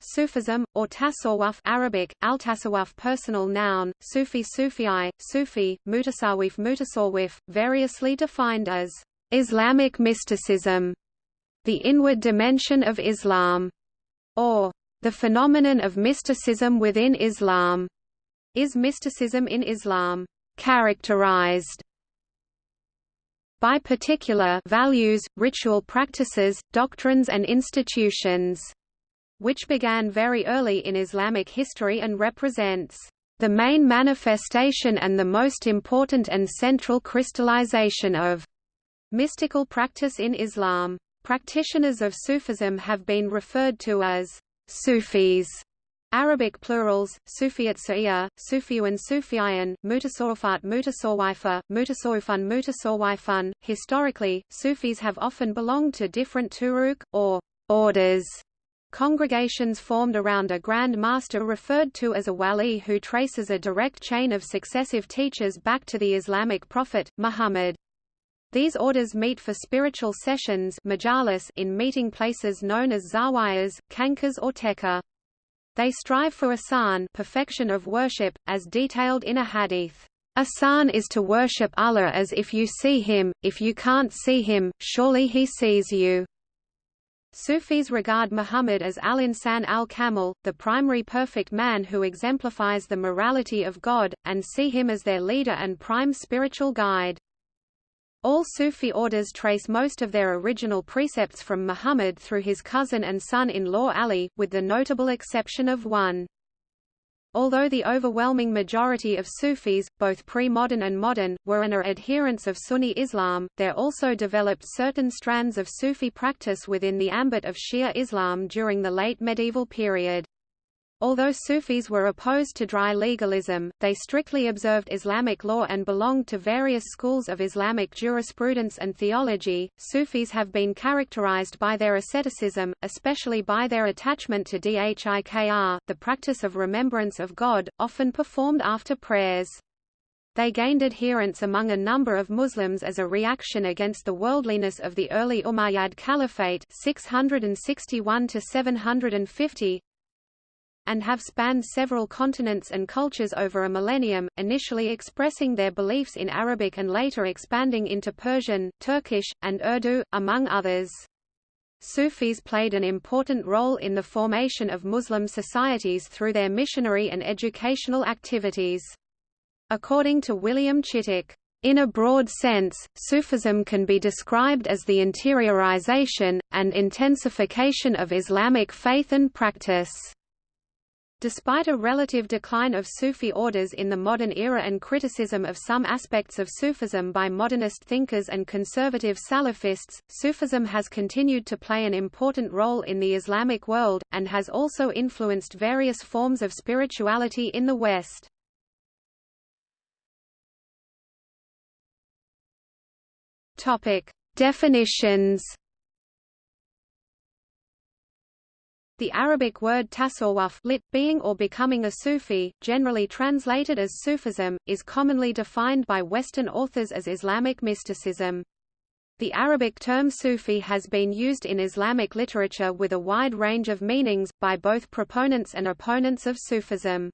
Sufism, or Tasawwuf Arabic, al-Tasawwuf personal noun, Sufi Sufii, Sufi, Mutasawwif Mutasawwif, variously defined as Islamic mysticism, the inward dimension of Islam, or the phenomenon of mysticism within Islam. Is mysticism in Islam characterized by particular values, ritual practices, doctrines and institutions, which began very early in Islamic history and represents the main manifestation and the most important and central crystallization of mystical practice in Islam. Practitioners of Sufism have been referred to as Sufis Arabic plurals, Sufiyat Sa'iyya, Sufiyun Sufiyan, Mutasawwifat Mutasawwifa, Mutasawwifun Mutasawwifun. Historically, Sufis have often belonged to different turuq, or orders, congregations formed around a grand master referred to as a wali who traces a direct chain of successive teachers back to the Islamic prophet, Muhammad. These orders meet for spiritual sessions in meeting places known as zawiyas, khanqahs or tekkah. They strive for asan perfection of worship, as detailed in a hadith. Asan is to worship Allah as if you see Him, if you can't see Him, surely He sees you. Sufis regard Muhammad as al-insan al-kamil, the primary perfect man who exemplifies the morality of God, and see him as their leader and prime spiritual guide. All Sufi orders trace most of their original precepts from Muhammad through his cousin and son-in-law Ali, with the notable exception of one. Although the overwhelming majority of Sufis, both pre-modern and modern, were and are adherents of Sunni Islam, there also developed certain strands of Sufi practice within the ambit of Shia Islam during the late medieval period. Although Sufis were opposed to dry legalism, they strictly observed Islamic law and belonged to various schools of Islamic jurisprudence and theology. Sufis have been characterized by their asceticism, especially by their attachment to dhikr, the practice of remembrance of God, often performed after prayers. They gained adherents among a number of Muslims as a reaction against the worldliness of the early Umayyad Caliphate 661 750, and have spanned several continents and cultures over a millennium, initially expressing their beliefs in Arabic and later expanding into Persian, Turkish, and Urdu, among others. Sufis played an important role in the formation of Muslim societies through their missionary and educational activities. According to William Chittick, in a broad sense, Sufism can be described as the interiorization, and intensification of Islamic faith and practice. Despite a relative decline of Sufi orders in the modern era and criticism of some aspects of Sufism by modernist thinkers and conservative Salafists, Sufism has continued to play an important role in the Islamic world, and has also influenced various forms of spirituality in the West. Definitions The Arabic word tasawwuf lit, being or becoming a Sufi, generally translated as Sufism, is commonly defined by Western authors as Islamic mysticism. The Arabic term Sufi has been used in Islamic literature with a wide range of meanings, by both proponents and opponents of Sufism.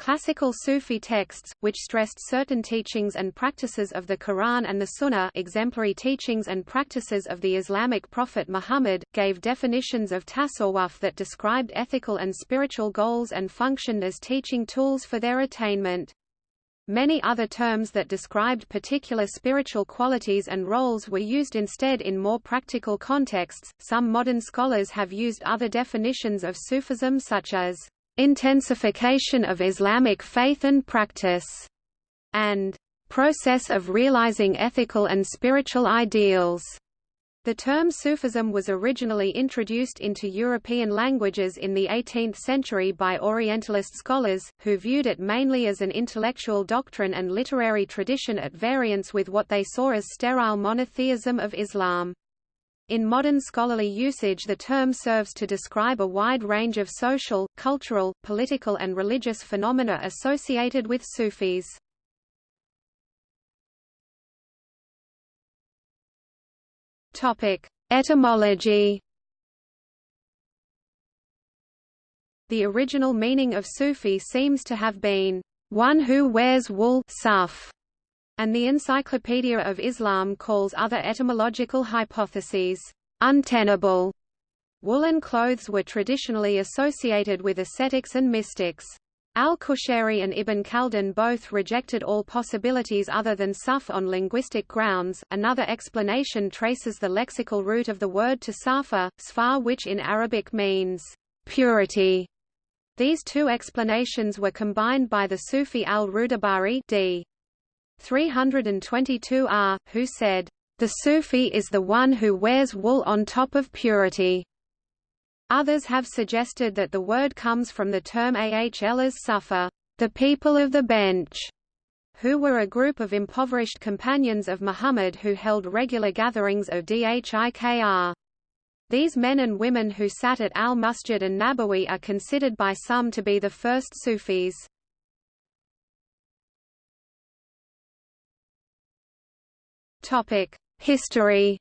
Classical Sufi texts, which stressed certain teachings and practices of the Quran and the Sunnah exemplary teachings and practices of the Islamic prophet Muhammad, gave definitions of tasawwuf that described ethical and spiritual goals and functioned as teaching tools for their attainment. Many other terms that described particular spiritual qualities and roles were used instead in more practical contexts. Some modern scholars have used other definitions of Sufism such as intensification of Islamic faith and practice, and process of realizing ethical and spiritual ideals. The term Sufism was originally introduced into European languages in the 18th century by Orientalist scholars, who viewed it mainly as an intellectual doctrine and literary tradition at variance with what they saw as sterile monotheism of Islam. In modern scholarly usage the term serves to describe a wide range of social, cultural, political and religious phenomena associated with Sufis. Etymology The original meaning of Sufi seems to have been, one who wears wool suf, and the Encyclopedia of Islam calls other etymological hypotheses untenable. Woolen clothes were traditionally associated with ascetics and mystics. Al-Qushayri and Ibn Khaldun both rejected all possibilities other than suf on linguistic grounds. Another explanation traces the lexical root of the word to safa, sfar which in Arabic means purity. These two explanations were combined by the Sufi al-Rudabari d. 322 r, who said, "...the Sufi is the one who wears wool on top of purity." Others have suggested that the word comes from the term ahl as sufa, the people of the bench, who were a group of impoverished companions of Muhammad who held regular gatherings of dhikr. These men and women who sat at al-Masjid and Nabawi are considered by some to be the first Sufis. History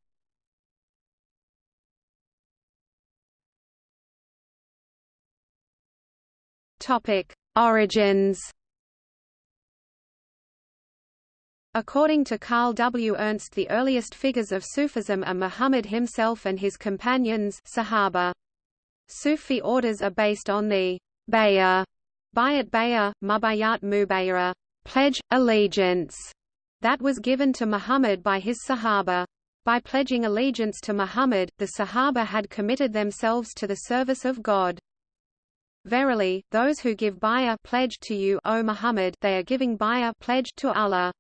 Topic: Origins. According to Carl W. Ernst the earliest figures of Sufism are Muhammad himself and his companions Sahaba. Sufi orders are based on the bay'ah, bayat bay'ah, mubayat mubayra, pledge, allegiance, that was given to Muhammad by his Sahaba. By pledging allegiance to Muhammad, the Sahaba had committed themselves to the service of God. Verily, those who give bay'ah pledge to you, O Muhammad, they are giving bay'ah pledge to Allah.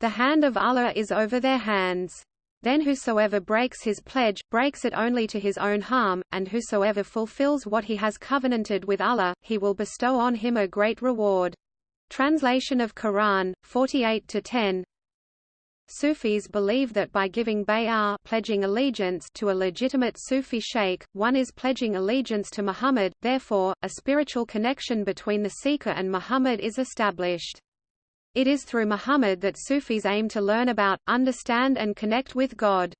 The hand of Allah is over their hands. Then whosoever breaks his pledge, breaks it only to his own harm, and whosoever fulfills what he has covenanted with Allah, he will bestow on him a great reward. Translation of Quran, 48 to 10 Sufis believe that by giving bay'ah pledging allegiance to a legitimate Sufi sheikh, one is pledging allegiance to Muhammad, therefore, a spiritual connection between the seeker and Muhammad is established. It is through Muhammad that Sufis aim to learn about, understand and connect with God.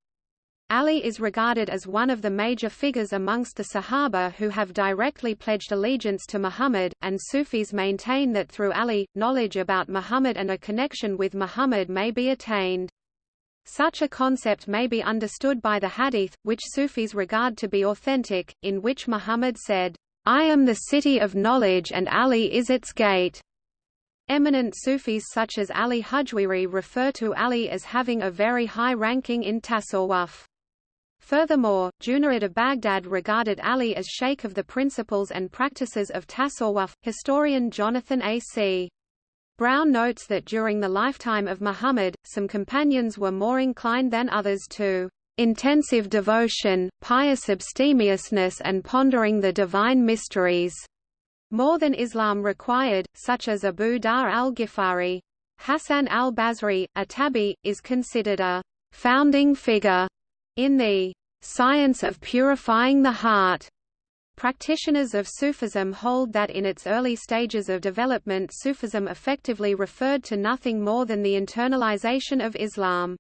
Ali is regarded as one of the major figures amongst the Sahaba who have directly pledged allegiance to Muhammad, and Sufis maintain that through Ali, knowledge about Muhammad and a connection with Muhammad may be attained. Such a concept may be understood by the Hadith, which Sufis regard to be authentic, in which Muhammad said, I am the city of knowledge and Ali is its gate. Eminent Sufis such as Ali Hujwiri refer to Ali as having a very high ranking in Tasawwuf. Furthermore, Junayd of Baghdad regarded Ali as sheikh of the principles and practices of Tasawwuf. Historian Jonathan A. C. Brown notes that during the lifetime of Muhammad, some companions were more inclined than others to intensive devotion, pious abstemiousness and pondering the divine mysteries, more than Islam required, such as Abu Dhar al-Ghifari. Hassan al-Basri, a tabi, is considered a founding figure in the science of purifying the heart, practitioners of Sufism hold that in its early stages of development Sufism effectively referred to nothing more than the internalization of Islam.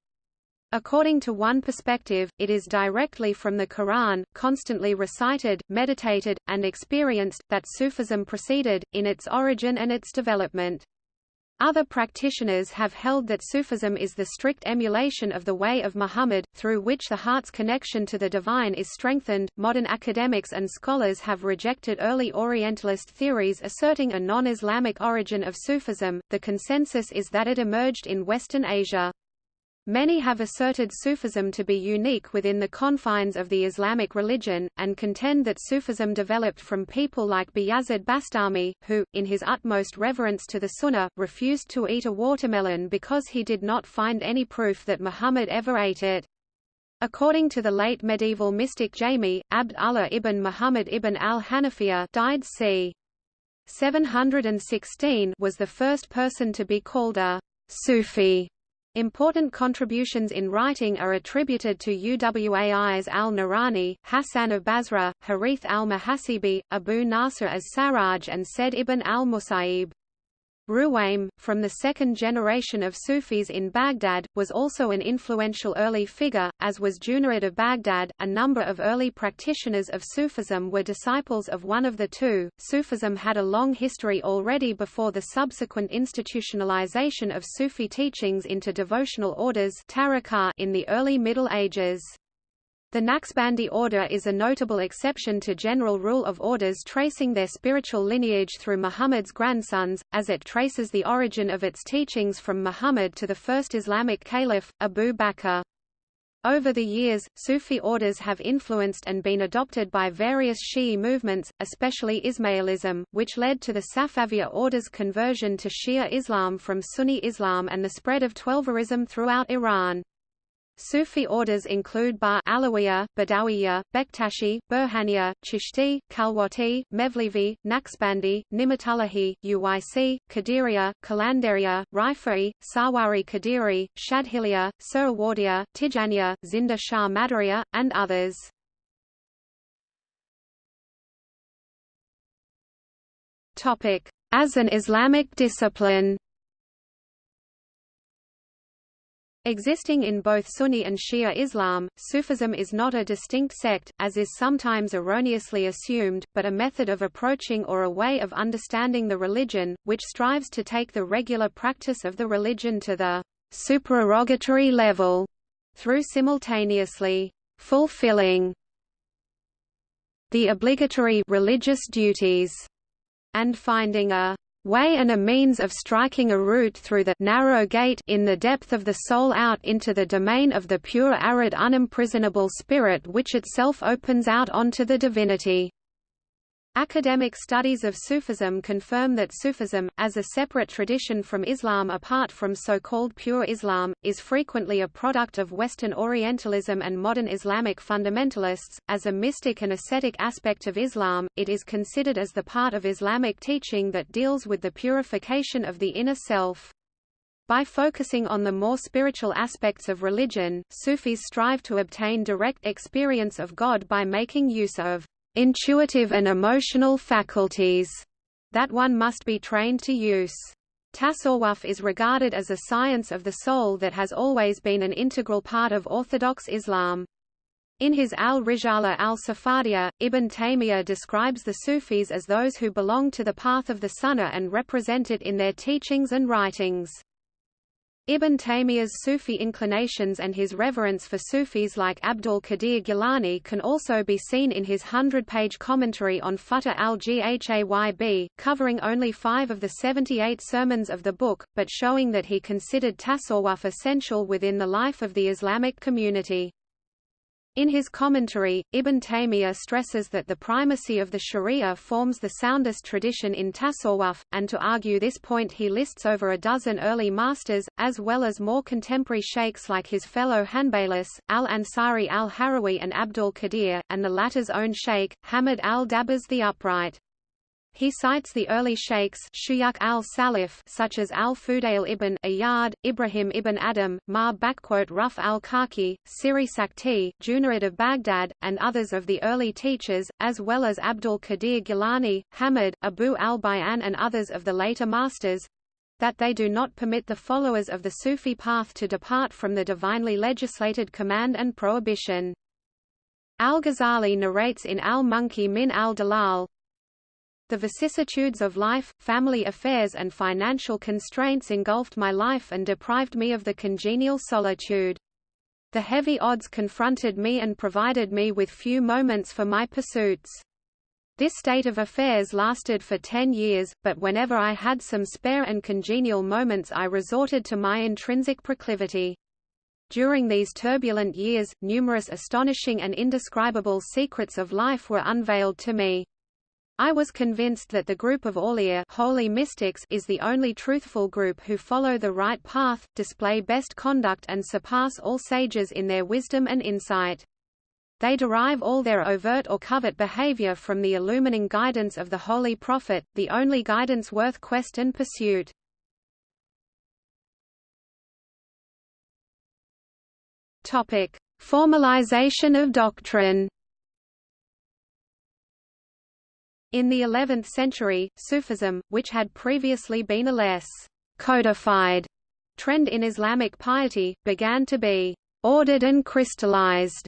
According to one perspective, it is directly from the Quran, constantly recited, meditated, and experienced, that Sufism proceeded, in its origin and its development. Other practitioners have held that Sufism is the strict emulation of the way of Muhammad, through which the heart's connection to the divine is strengthened. Modern academics and scholars have rejected early Orientalist theories asserting a non Islamic origin of Sufism. The consensus is that it emerged in Western Asia. Many have asserted Sufism to be unique within the confines of the Islamic religion, and contend that Sufism developed from people like Bayazid Bastami, who, in his utmost reverence to the Sunnah, refused to eat a watermelon because he did not find any proof that Muhammad ever ate it. According to the late medieval mystic Jami, Abd Allah ibn Muhammad ibn al-Hanafiya died c. 716 was the first person to be called a Sufi Important contributions in writing are attributed to Uwais al-Qarani, Hassan of Basra, Harith al-Muhasibi, Abu Nasr as-Sarraj and Said ibn al-Musayyib. Ruwaym, from the second generation of Sufis in Baghdad, was also an influential early figure, as was Junayd of Baghdad. A number of early practitioners of Sufism were disciples of one of the two. Sufism had a long history already before the subsequent institutionalization of Sufi teachings into devotional orders in the early Middle Ages. The Naqshbandi order is a notable exception to general rule of orders tracing their spiritual lineage through Muhammad's grandsons, as it traces the origin of its teachings from Muhammad to the first Islamic caliph, Abu Bakr. Over the years, Sufi orders have influenced and been adopted by various Shi'i movements, especially Ismailism, which led to the Safaviya order's conversion to Shia Islam from Sunni Islam and the spread of Twelverism throughout Iran. Sufi orders include Ba Alawiya, Badawiya, Bektashi, Burhaniya, Chishti, Khalwati, Mevlevi, Naqshbandi, Ni'matullahi, Uwaisi, Qadiriya, Qalandariya, Rifai, Sarwari Qadiri, Shadhiliya, Suhrawardiya, Tijaniya, Zinda Shah Madariya, and others. As an Islamic discipline Existing in both Sunni and Shia Islam, Sufism is not a distinct sect, as is sometimes erroneously assumed, but a method of approaching or a way of understanding the religion, which strives to take the regular practice of the religion to the supererogatory level, through simultaneously fulfilling the obligatory religious duties, and finding a way and a means of striking a route through the narrow gate in the depth of the soul out into the domain of the pure arid unimprisonable spirit which itself opens out onto the divinity. Academic studies of Sufism confirm that Sufism, as a separate tradition from Islam apart from so-called pure Islam, is frequently a product of Western Orientalism and modern Islamic fundamentalists. As a mystic and ascetic aspect of Islam, it is considered as the part of Islamic teaching that deals with the purification of the inner self. By focusing on the more spiritual aspects of religion, Sufis strive to obtain direct experience of God by making use of intuitive and emotional faculties that one must be trained to use. Tasawwuf is regarded as a science of the soul that has always been an integral part of Orthodox Islam. In his Al-Risala al-Safadiyya, Ibn Taymiyyah describes the Sufis as those who belong to the path of the Sunnah and represent it in their teachings and writings. Ibn Taymiyyah's Sufi inclinations and his reverence for Sufis like Abdul Qadir Gilani can also be seen in his hundred-page commentary on Futuh al-Ghayb, covering only five of the 78 sermons of the book, but showing that he considered tasawwuf essential within the life of the Islamic community. In his commentary, Ibn Taymiyyah stresses that the primacy of the Sharia forms the soundest tradition in Tasawwuf, and to argue this point he lists over a dozen early masters, as well as more contemporary sheikhs like his fellow Hanbalis, al-Ansari al-Harawi and Abdul Qadir, and the latter's own sheikh, Hamid al-Dabbas the Upright. He cites the early sheikhs Shuyukh al-Salaf such as al-Fudail ibn Iyad, Ibrahim ibn Adham, Ma Ruf al-Karkhi, Siri Sakti, Junayd of Baghdad, and others of the early teachers, as well as Abdul Qadir Gilani, Hamid, Abu al-Bayan and others of the later masters, that they do not permit the followers of the Sufi path to depart from the divinely legislated command and prohibition. Al-Ghazali narrates in Al-Munqidh min al-Dalal, the vicissitudes of life, family affairs and financial constraints engulfed my life and deprived me of the congenial solitude. The heavy odds confronted me and provided me with few moments for my pursuits. This state of affairs lasted for ten years, but whenever I had some spare and congenial moments I resorted to my intrinsic proclivity. During these turbulent years, numerous astonishing and indescribable secrets of life were unveiled to me. I was convinced that the group of Awliya holy mystics is the only truthful group who follow the right path, display best conduct and surpass all sages in their wisdom and insight. They derive all their overt or covert behavior from the illumining guidance of the Holy Prophet, the only guidance worth quest and pursuit. Formalization of doctrine. In the 11th century, Sufism, which had previously been a less codified trend in Islamic piety, began to be ordered and crystallized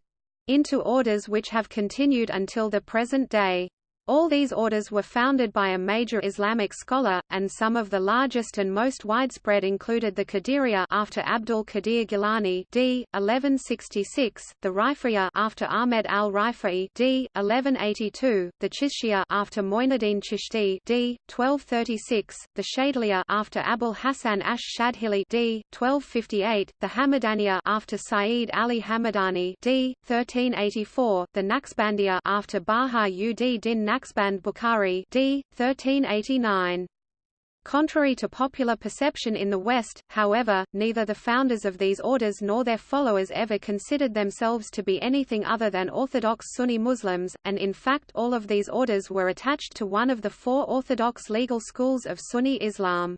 into orders which have continued until the present day. All these orders were founded by a major Islamic scholar, and some of the largest and most widespread included the Qadiriyya after Abdul Qadir Gilani d. 1166, the Rifa'iyya after Ahmed al-Rifa'i d. 1182, the Chishtiya after Moinuddin Chishti d. 1236, the Shadliya after Abul Hasan ash-Shadhili d. 1258, the Hamadaniya after Sayyid Ali Hamadani d. 1384, the Naqshbandiyya after Baha ud Din Naqshband Bukhari d. 1389. Contrary to popular perception in the West, however, neither the founders of these orders nor their followers ever considered themselves to be anything other than Orthodox Sunni Muslims, and in fact all of these orders were attached to one of the four orthodox legal schools of Sunni Islam.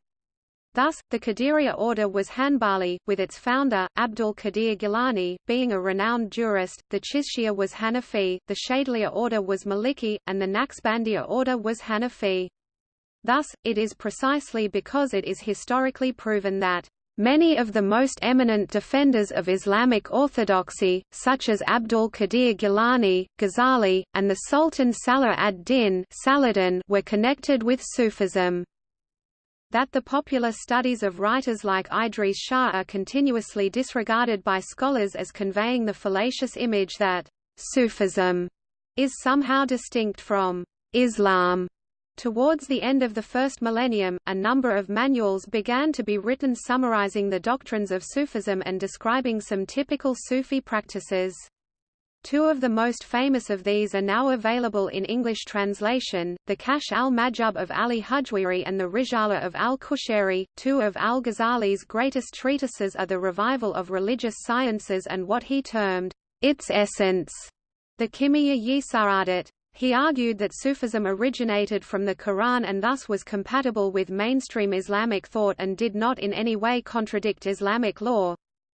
Thus, the Qadiriyya order was Hanbali, with its founder, Abdul Qadir Gilani, being a renowned jurist, the Chishtiya was Hanafi, the Shadhiliyya order was Maliki, and the Naqshbandiyya order was Hanafi. Thus, it is precisely because it is historically proven that Many of the most eminent defenders of Islamic orthodoxy, such as Abdul Qadir Gilani, Ghazali, and the Sultan Salah ad-Din were connected with Sufism. That the popular studies of writers like Idries Shah are continuously disregarded by scholars as conveying the fallacious image that Sufism is somehow distinct from Islam. Towards the end of the first millennium, a number of manuals began to be written summarizing the doctrines of Sufism and describing some typical Sufi practices. Two of the most famous of these are now available in English translation, the Kashf al-Mahjub of Ali Hujwiri and the Risala of al-Qushayri. Two of al-Ghazali's greatest treatises are the Revival of Religious Sciences and what he termed, its essence, the Kimiyya-yi Sa'adat. He argued that Sufism originated from the Quran and thus was compatible with mainstream Islamic thought and did not in any way contradict Islamic law,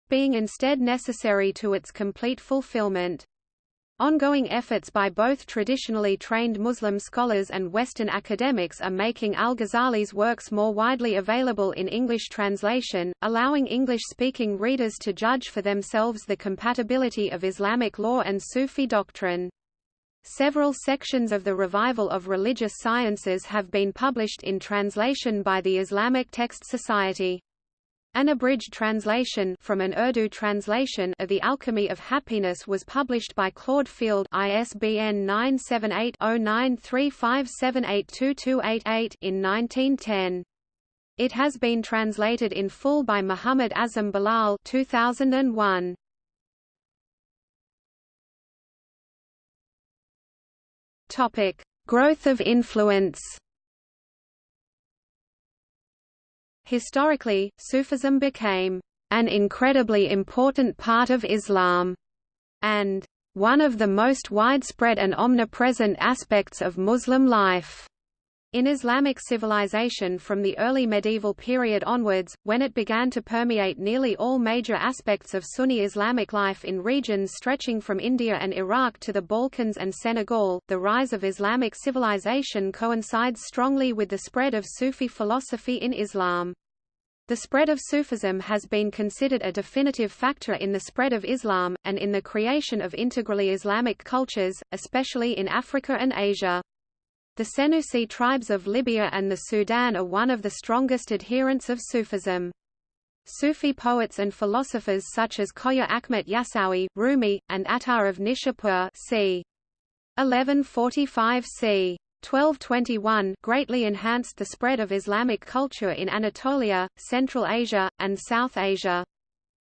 being instead necessary to its complete fulfillment. Ongoing efforts by both traditionally trained Muslim scholars and Western academics are making al-Ghazali's works more widely available in English translation, allowing English-speaking readers to judge for themselves the compatibility of Islamic law and Sufi doctrine. Several sections of the Revival of Religious Sciences have been published in translation by the Islamic Text Society. An abridged translation from an Urdu translation of The Alchemy of Happiness was published by Claude Field ISBN 978-0935782288 in 1910. It has been translated in full by Muhammad Azam Bilal 2001. Topic: Growth of influence Historically, Sufism became an incredibly important part of Islam, and one of the most widespread and omnipresent aspects of Muslim life. In Islamic civilization from the early medieval period onwards, when it began to permeate nearly all major aspects of Sunni Islamic life in regions stretching from India and Iraq to the Balkans and Senegal, the rise of Islamic civilization coincides strongly with the spread of Sufi philosophy in Islam. The spread of Sufism has been considered a definitive factor in the spread of Islam, and in the creation of integrally Islamic cultures, especially in Africa and Asia. The Senussi tribes of Libya and the Sudan are one of the strongest adherents of Sufism. Sufi poets and philosophers such as Khoja Akhmet Yasawi, Rumi, and Attar of Nishapur c. 1145 c. 1221 greatly enhanced the spread of Islamic culture in Anatolia, Central Asia, and South Asia.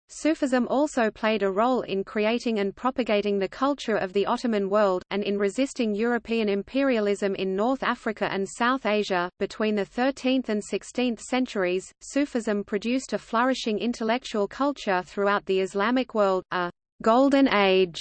Sufism also played a role in creating and propagating the culture of the Ottoman world, and in resisting European imperialism in North Africa and South Asia. Between the 13th and 16th centuries, Sufism produced a flourishing intellectual culture throughout the Islamic world, a golden age,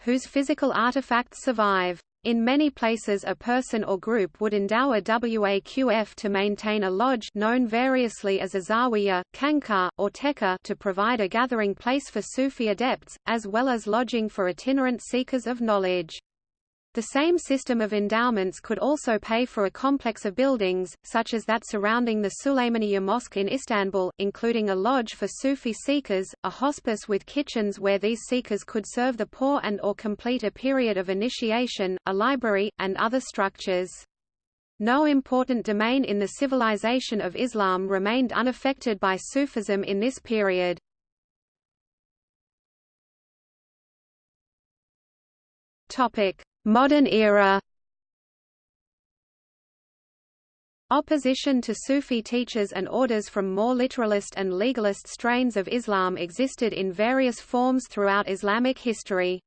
whose physical artifacts survive. In many places a person or group would endow a waqf to maintain a lodge known variously as a zawiya, khanqah, or tekkah to provide a gathering place for Sufi adepts, as well as lodging for itinerant seekers of knowledge. The same system of endowments could also pay for a complex of buildings, such as that surrounding the Süleymaniye Mosque in Istanbul, including a lodge for Sufi seekers, a hospice with kitchens where these seekers could serve the poor and or complete a period of initiation, a library, and other structures. No important domain in the civilization of Islam remained unaffected by Sufism in this period. Topic: Modern era Opposition to Sufi teachers and orders from more literalist and legalist strains of Islam existed in various forms throughout Islamic history.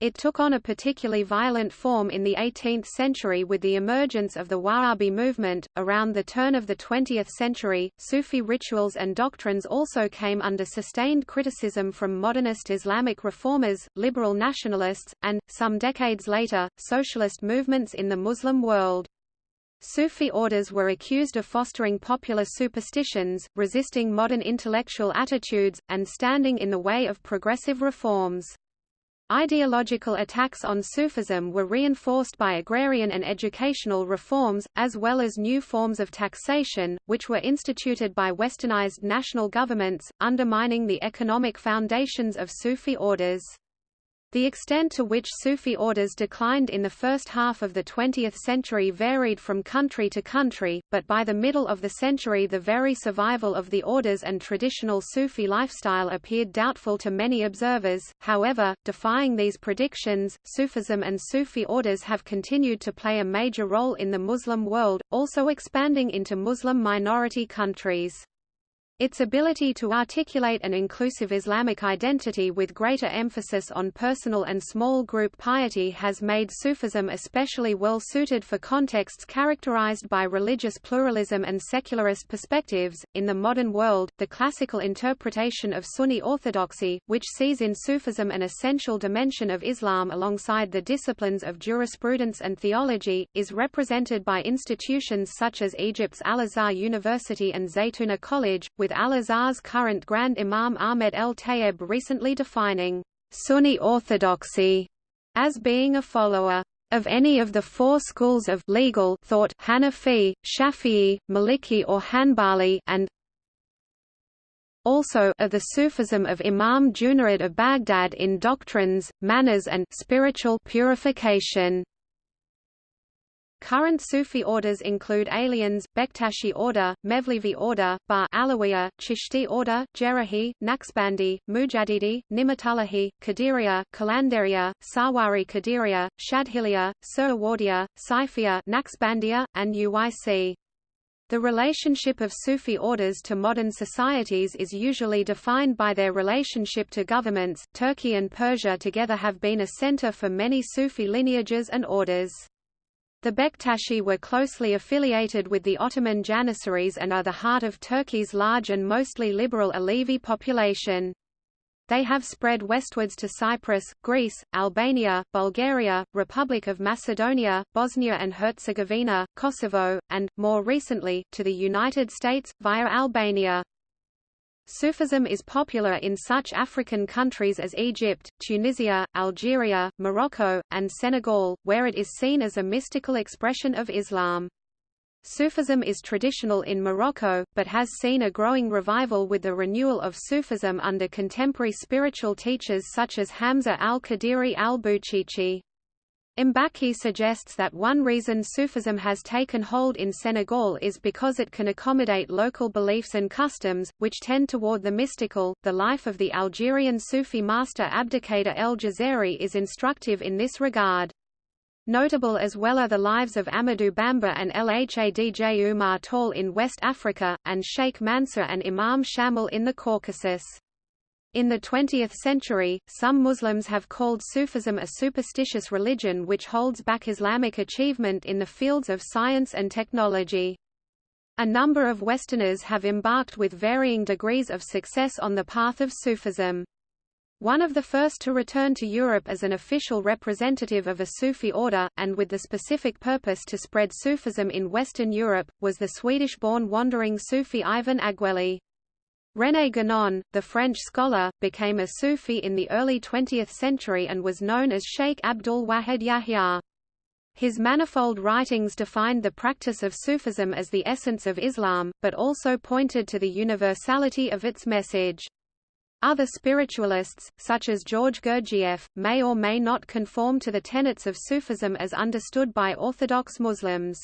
It took on a particularly violent form in the 18th century with the emergence of the Wahhabi movement. Around the turn of the 20th century, Sufi rituals and doctrines also came under sustained criticism from modernist Islamic reformers, liberal nationalists, and, some decades later, socialist movements in the Muslim world. Sufi orders were accused of fostering popular superstitions, resisting modern intellectual attitudes, and standing in the way of progressive reforms. Ideological attacks on Sufism were reinforced by agrarian and educational reforms, as well as new forms of taxation, which were instituted by westernized national governments, undermining the economic foundations of Sufi orders. The extent to which Sufi orders declined in the first half of the 20th century varied from country to country, but by the middle of the century the very survival of the orders and traditional Sufi lifestyle appeared doubtful to many observers. However, defying these predictions, Sufism and Sufi orders have continued to play a major role in the Muslim world, also expanding into Muslim minority countries. Its ability to articulate an inclusive Islamic identity with greater emphasis on personal and small group piety has made Sufism especially well suited for contexts characterized by religious pluralism and secularist perspectives. In the modern world, the classical interpretation of Sunni orthodoxy, which sees in Sufism an essential dimension of Islam alongside the disciplines of jurisprudence and theology, is represented by institutions such as Egypt's Al-Azhar University and Zaytuna College, with Al-Azhar's current Grand Imam Ahmed El Tayeb recently defining Sunni orthodoxy as being a follower of any of the four schools of legal thought Hanafi, Shafi'i, Maliki or Hanbali and also of the Sufism of Imam Junayd of Baghdad in doctrines, manners and spiritual purification. Current Sufi orders include Alians, Bektashi order, Mevlevi order, Ba Alawiya, Chishti order, Jerrahi, Naqshbandi, Mujaddidi, Ni'matullahi, Qadiriya, Qalandariya, Sarwari Qadiriya, Shadhiliya, Suhrawardiya, Saifiya, Naqshbandiya, and Uwaisi. The relationship of Sufi orders to modern societies is usually defined by their relationship to governments. Turkey and Persia together have been a center for many Sufi lineages and orders. The Bektashi were closely affiliated with the Ottoman Janissaries and are the heart of Turkey's large and mostly liberal Alevi population. They have spread westwards to Cyprus, Greece, Albania, Bulgaria, Republic of Macedonia, Bosnia and Herzegovina, Kosovo, and, more recently, to the United States, via Albania. Sufism is popular in such African countries as Egypt, Tunisia, Algeria, Morocco, and Senegal, where it is seen as a mystical expression of Islam. Sufism is traditional in Morocco, but has seen a growing revival with the renewal of Sufism under contemporary spiritual teachers such as Hamza al-Qadiri al-Bouchichi. Mbaki suggests that one reason Sufism has taken hold in Senegal is because it can accommodate local beliefs and customs, which tend toward the mystical. The life of the Algerian Sufi master Abdelkader El Jazari is instructive in this regard. Notable as well are the lives of Amadou Bamba and Lhadj Umar Tall in West Africa, and Sheikh Mansur and Imam Shamil in the Caucasus. In the 20th century, some Muslims have called Sufism a superstitious religion which holds back Islamic achievement in the fields of science and technology. A number of Westerners have embarked with varying degrees of success on the path of Sufism. One of the first to return to Europe as an official representative of a Sufi order, and with the specific purpose to spread Sufism in Western Europe, was the Swedish-born wandering Sufi Ivan Agueli. René Guénon, the French scholar, became a Sufi in the early 20th century and was known as Sheikh Abdul Wahid Yahya. His manifold writings defined the practice of Sufism as the essence of Islam, but also pointed to the universality of its message. Other spiritualists, such as George Gurdjieff, may or may not conform to the tenets of Sufism as understood by Orthodox Muslims.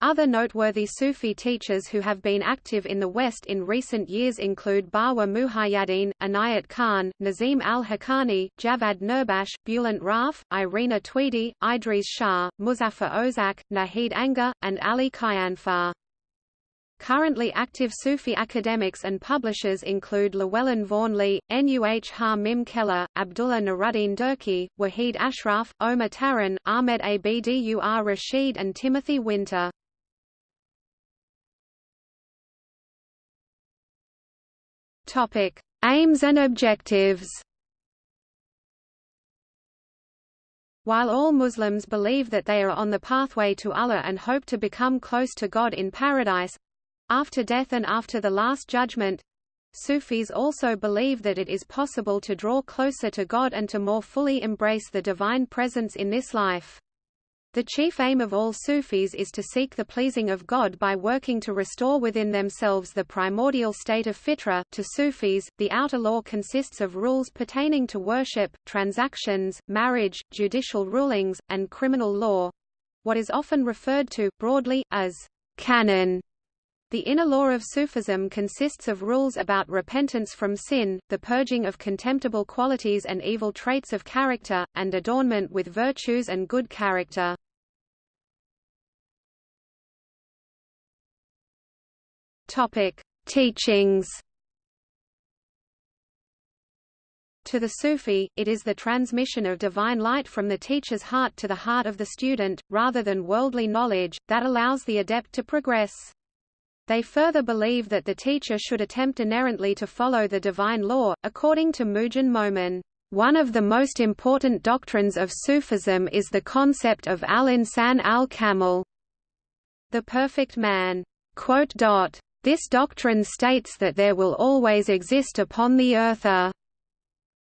Other noteworthy Sufi teachers who have been active in the West in recent years include Bawa Muhayyaddin, Inayat Khan, Nazim al-Haqqani, Javad Nurbakhsh, Bulent Rauf, Irina Tweedie, Idries Shah, Muzaffar Ozak, Nahid Angor, and Ali Khayanfar. Currently active Sufi academics and publishers include Llewellyn Vaughan Lee, Nuh Ha Mim Keller, Abdullah Nuruddin Durkee, Wahid Ashraf, Omar Taran, Ahmed Abdur Rashid and Timothy Winter. Topic: Aims and objectives. While all Muslims believe that they are on the pathway to Allah and hope to become close to God in paradise after death and after the Last Judgment, Sufis also believe that it is possible to draw closer to God and to more fully embrace the divine presence in this life. The chief aim of all Sufis is to seek the pleasing of God by working to restore within themselves the primordial state of fitra. To Sufis, the outer law consists of rules pertaining to worship, transactions, marriage, judicial rulings, and criminal law what is often referred to, broadly, as qanun. The inner law of Sufism consists of rules about repentance from sin, the purging of contemptible qualities and evil traits of character, and adornment with virtues and good character. Topic: Teachings. To the Sufi, it is the transmission of divine light from the teacher's heart to the heart of the student, rather than worldly knowledge, that allows the adept to progress. They further believe that the teacher should attempt inerrantly to follow the divine law, according to Moojan Momen. One of the most important doctrines of Sufism is the concept of al-insan al-kamil, the perfect man. This doctrine states that there will always exist upon the earth a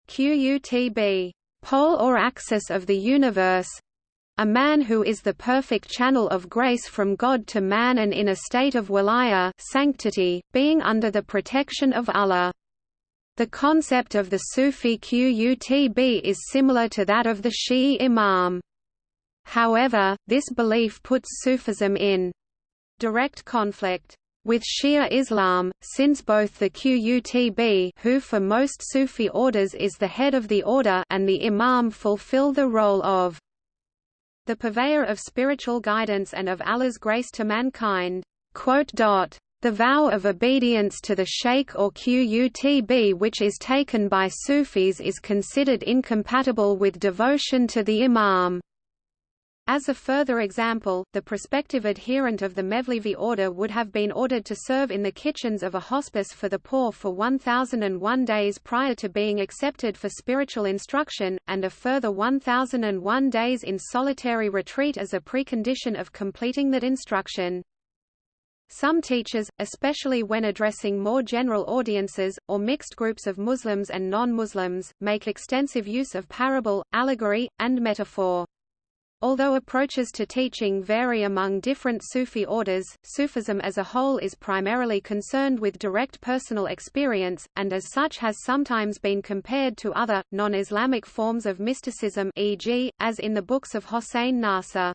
qutb pole or axis of the universe a man who is the perfect channel of grace from God to man and in a state of wilaya sanctity, being under the protection of Allah. The concept of the Sufi Qutb is similar to that of the Shi'i Imam. However, this belief puts Sufism in direct conflict with Shia Islam, since both the Qutb who for most Sufi orders is the head of the order and the Imam fulfill the role of the purveyor of spiritual guidance and of Allah's grace to mankind. The vow of obedience to the sheikh or Qutb which is taken by Sufis is considered incompatible with devotion to the Imam. As a further example, the prospective adherent of the Mevlevi order would have been ordered to serve in the kitchens of a hospice for the poor for 1001 days prior to being accepted for spiritual instruction, and a further 1001 days in solitary retreat as a precondition of completing that instruction. Some teachers, especially when addressing more general audiences, or mixed groups of Muslims and non-Muslims, make extensive use of parable, allegory, and metaphor. Although approaches to teaching vary among different Sufi orders, Sufism as a whole is primarily concerned with direct personal experience, and as such has sometimes been compared to other, non-Islamic forms of mysticism e.g., as in the books of Hossein Nasr.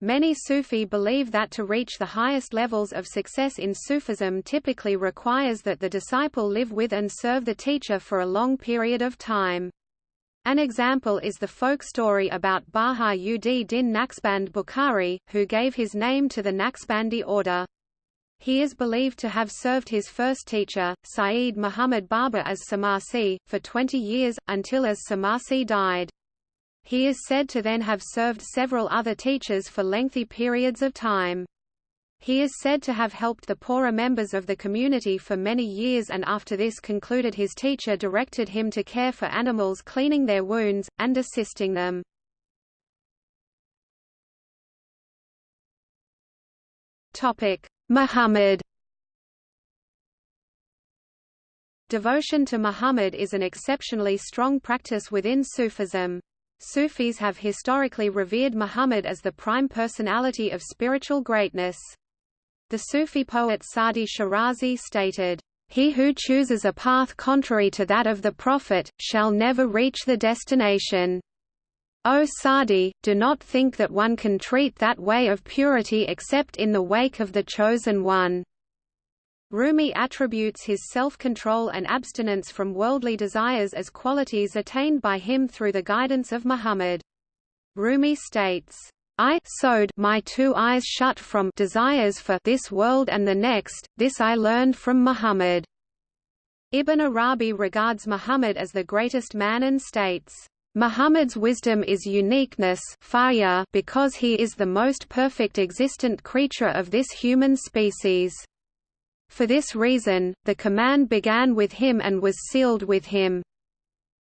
Many Sufi believe that to reach the highest levels of success in Sufism typically requires that the disciple live with and serve the teacher for a long period of time. An example is the folk story about Baha ud Din Naqshband Bukhari, who gave his name to the Naqshbandi order. He is believed to have served his first teacher, Sayyid Muhammad Baba as Samasi, for 20 years, until as Samasi died. He is said to then have served several other teachers for lengthy periods of time. He is said to have helped the poorer members of the community for many years and after this concluded his teacher directed him to care for animals cleaning their wounds, and assisting them. Muhammad Devotion to Muhammad is an exceptionally strong practice within Sufism. Sufis have historically revered Muhammad as the prime personality of spiritual greatness. The Sufi poet Sadi Shirazi stated, he who chooses a path contrary to that of the Prophet, shall never reach the destination. O Sadi, do not think that one can treat that way of purity except in the wake of the Chosen One. Rumi attributes his self-control and abstinence from worldly desires as qualities attained by him through the guidance of Muhammad. Rumi states, I sewed my two eyes shut from desires for this world and the next, this I learned from Muhammad. Ibn Arabi regards Muhammad as the greatest man and states, Muhammad's wisdom is uniqueness because he is the most perfect existent creature of this human species. For this reason, the command began with him and was sealed with him.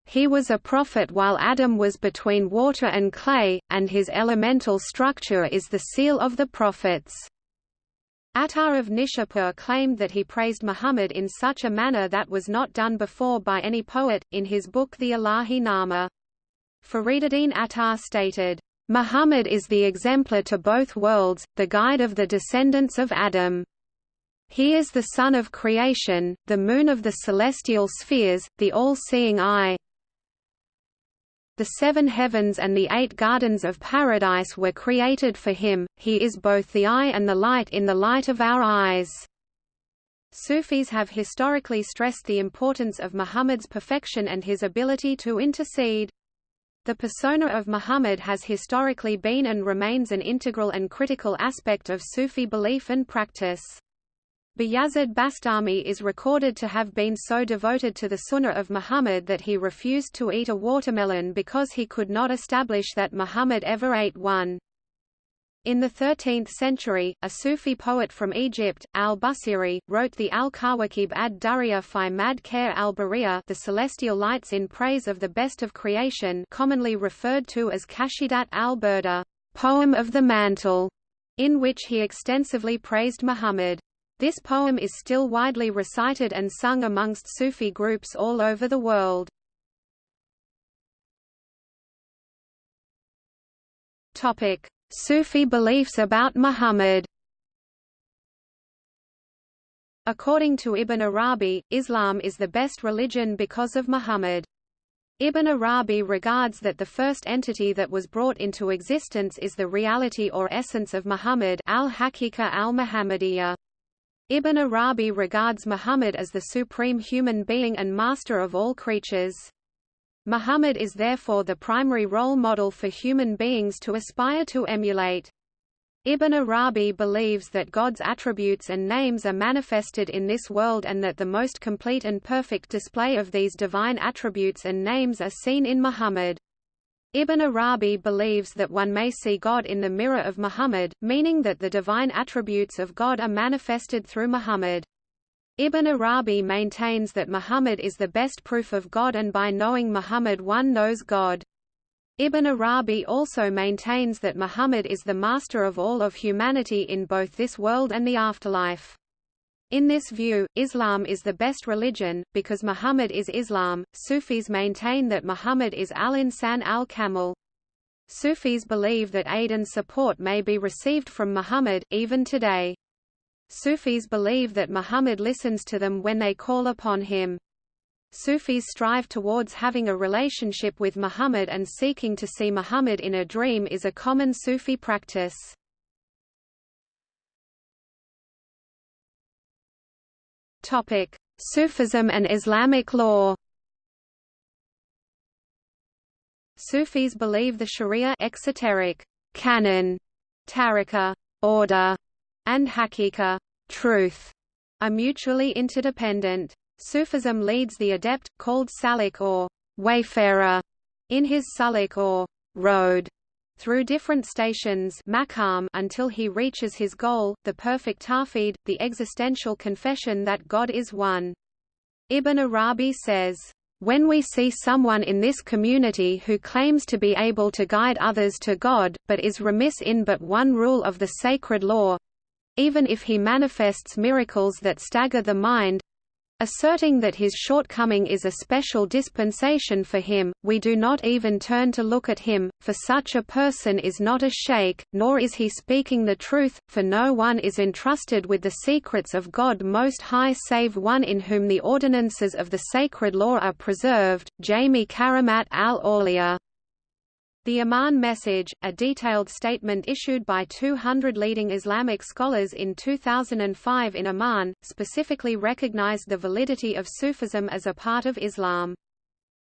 He was a prophet while Adam was between water and clay, and his elemental structure is the seal of the prophets. Attar of Nishapur claimed that he praised Muhammad in such a manner that was not done before by any poet, in his book the Ilahi Nama. Fariduddin Attar stated, Muhammad is the exemplar to both worlds, the guide of the descendants of Adam. He is the sun of creation, the moon of the celestial spheres, the all-seeing eye, the seven heavens and the eight gardens of paradise were created for him, he is both the eye and the light in the light of our eyes. Sufis have historically stressed the importance of Muhammad's perfection and his ability to intercede. The persona of Muhammad has historically been and remains an integral and critical aspect of Sufi belief and practice. Bayazid Bastami is recorded to have been so devoted to the Sunnah of Muhammad that he refused to eat a watermelon because he could not establish that Muhammad ever ate one. In the 13th century, a Sufi poet from Egypt, al-Busiri, wrote the Al-Kawakib ad-Dariya fi Mad Khair al-Bariya the celestial lights in praise of the best of creation commonly referred to as Qasidat al-Burda, poem of the mantle, in which he extensively praised Muhammad. This poem is still widely recited and sung amongst Sufi groups all over the world. Topic: Sufi beliefs about Muhammad. According to Ibn Arabi, Islam is the best religion because of Muhammad. Ibn Arabi regards that the first entity that was brought into existence is the reality or essence of Muhammad al-Hakika al-Muhammadiyya. Ibn Arabi regards Muhammad as the supreme human being and master of all creatures. Muhammad is therefore the primary role model for human beings to aspire to emulate. Ibn Arabi believes that God's attributes and names are manifested in this world and that the most complete and perfect display of these divine attributes and names are seen in Muhammad. Ibn Arabi believes that one may see God in the mirror of Muhammad, meaning that the divine attributes of God are manifested through Muhammad. Ibn Arabi maintains that Muhammad is the best proof of God and by knowing Muhammad one knows God. Ibn Arabi also maintains that Muhammad is the master of all of humanity in both this world and the afterlife. In this view, Islam is the best religion, because Muhammad is Islam. Sufis maintain that Muhammad is al-Insan al-Kamil. Sufis believe that aid and support may be received from Muhammad, even today. Sufis believe that Muhammad listens to them when they call upon him. Sufis strive towards having a relationship with Muhammad and seeking to see Muhammad in a dream is a common Sufi practice. Topic: Sufism and Islamic law. Sufis believe the Sharia exoteric canon, tariqa order, and haqiqa truth are mutually interdependent. Sufism leads the adept, called salik or wayfarer, in his suluk or road through different stations until he reaches his goal, the perfect tawhid, the existential confession that God is one. Ibn Arabi says, when we see someone in this community who claims to be able to guide others to God, but is remiss in but one rule of the sacred law even if he manifests miracles that stagger the mind Asserting that his shortcoming is a special dispensation for him, we do not even turn to look at him, for such a person is not a sheikh, nor is he speaking the truth, for no one is entrusted with the secrets of God Most High save one in whom the ordinances of the sacred law are preserved. Jamie Karamat al-Awliya the Amman Message, a detailed statement issued by 200 leading Islamic scholars in 2005 in Amman, specifically recognized the validity of Sufism as a part of Islam.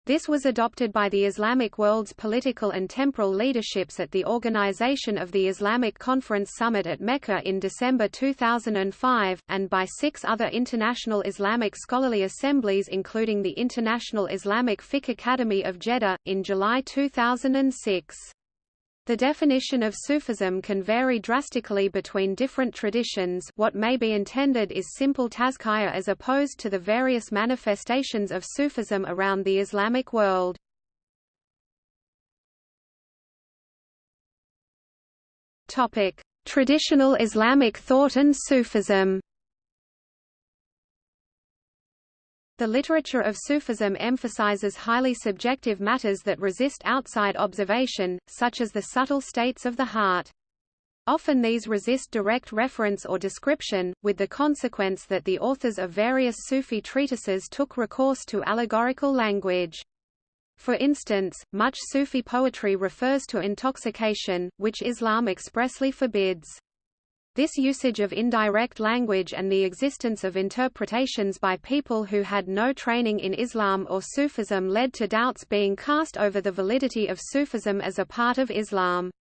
This was adopted by the Islamic world's political and temporal leaderships at the organization of the Islamic Conference Summit at Mecca in December 2005, and by six other international Islamic scholarly assemblies including the International Islamic Fiqh Academy of Jeddah, in July 2006. The definition of Sufism can vary drastically between different traditions what may be intended is simple tazkiyah as opposed to the various manifestations of Sufism around the Islamic world. Traditional Islamic thought and Sufism The literature of Sufism emphasizes highly subjective matters that resist outside observation, such as the subtle states of the heart. Often these resist direct reference or description, with the consequence that the authors of various Sufi treatises took recourse to allegorical language. For instance, much Sufi poetry refers to intoxication, which Islam expressly forbids. This usage of indirect language and the existence of interpretations by people who had no training in Islam or Sufism led to doubts being cast over the validity of Sufism as a part of Islam.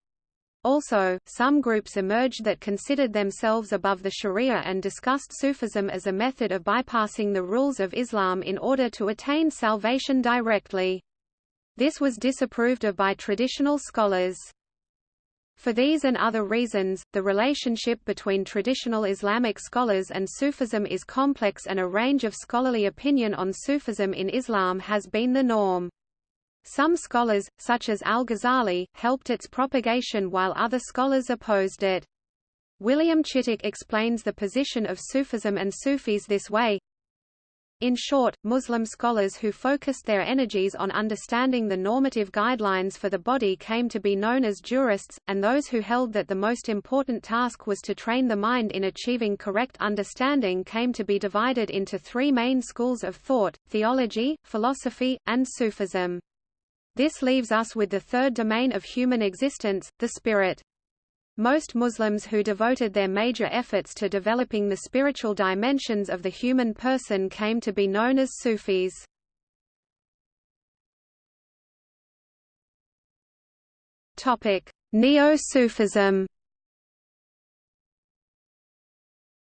Also, some groups emerged that considered themselves above the Sharia and discussed Sufism as a method of bypassing the rules of Islam in order to attain salvation directly. This was disapproved of by traditional scholars. For these and other reasons, the relationship between traditional Islamic scholars and Sufism is complex and a range of scholarly opinion on Sufism in Islam has been the norm. Some scholars, such as al-Ghazali, helped its propagation while other scholars opposed it. William Chittick explains the position of Sufism and Sufis this way, in short, Muslim scholars who focused their energies on understanding the normative guidelines for the body came to be known as jurists, and those who held that the most important task was to train the mind in achieving correct understanding came to be divided into three main schools of thought, theology, philosophy, and Sufism. This leaves us with the third domain of human existence, the spirit. Most Muslims who devoted their major efforts to developing the spiritual dimensions of the human person came to be known as Sufis. Neo-Sufism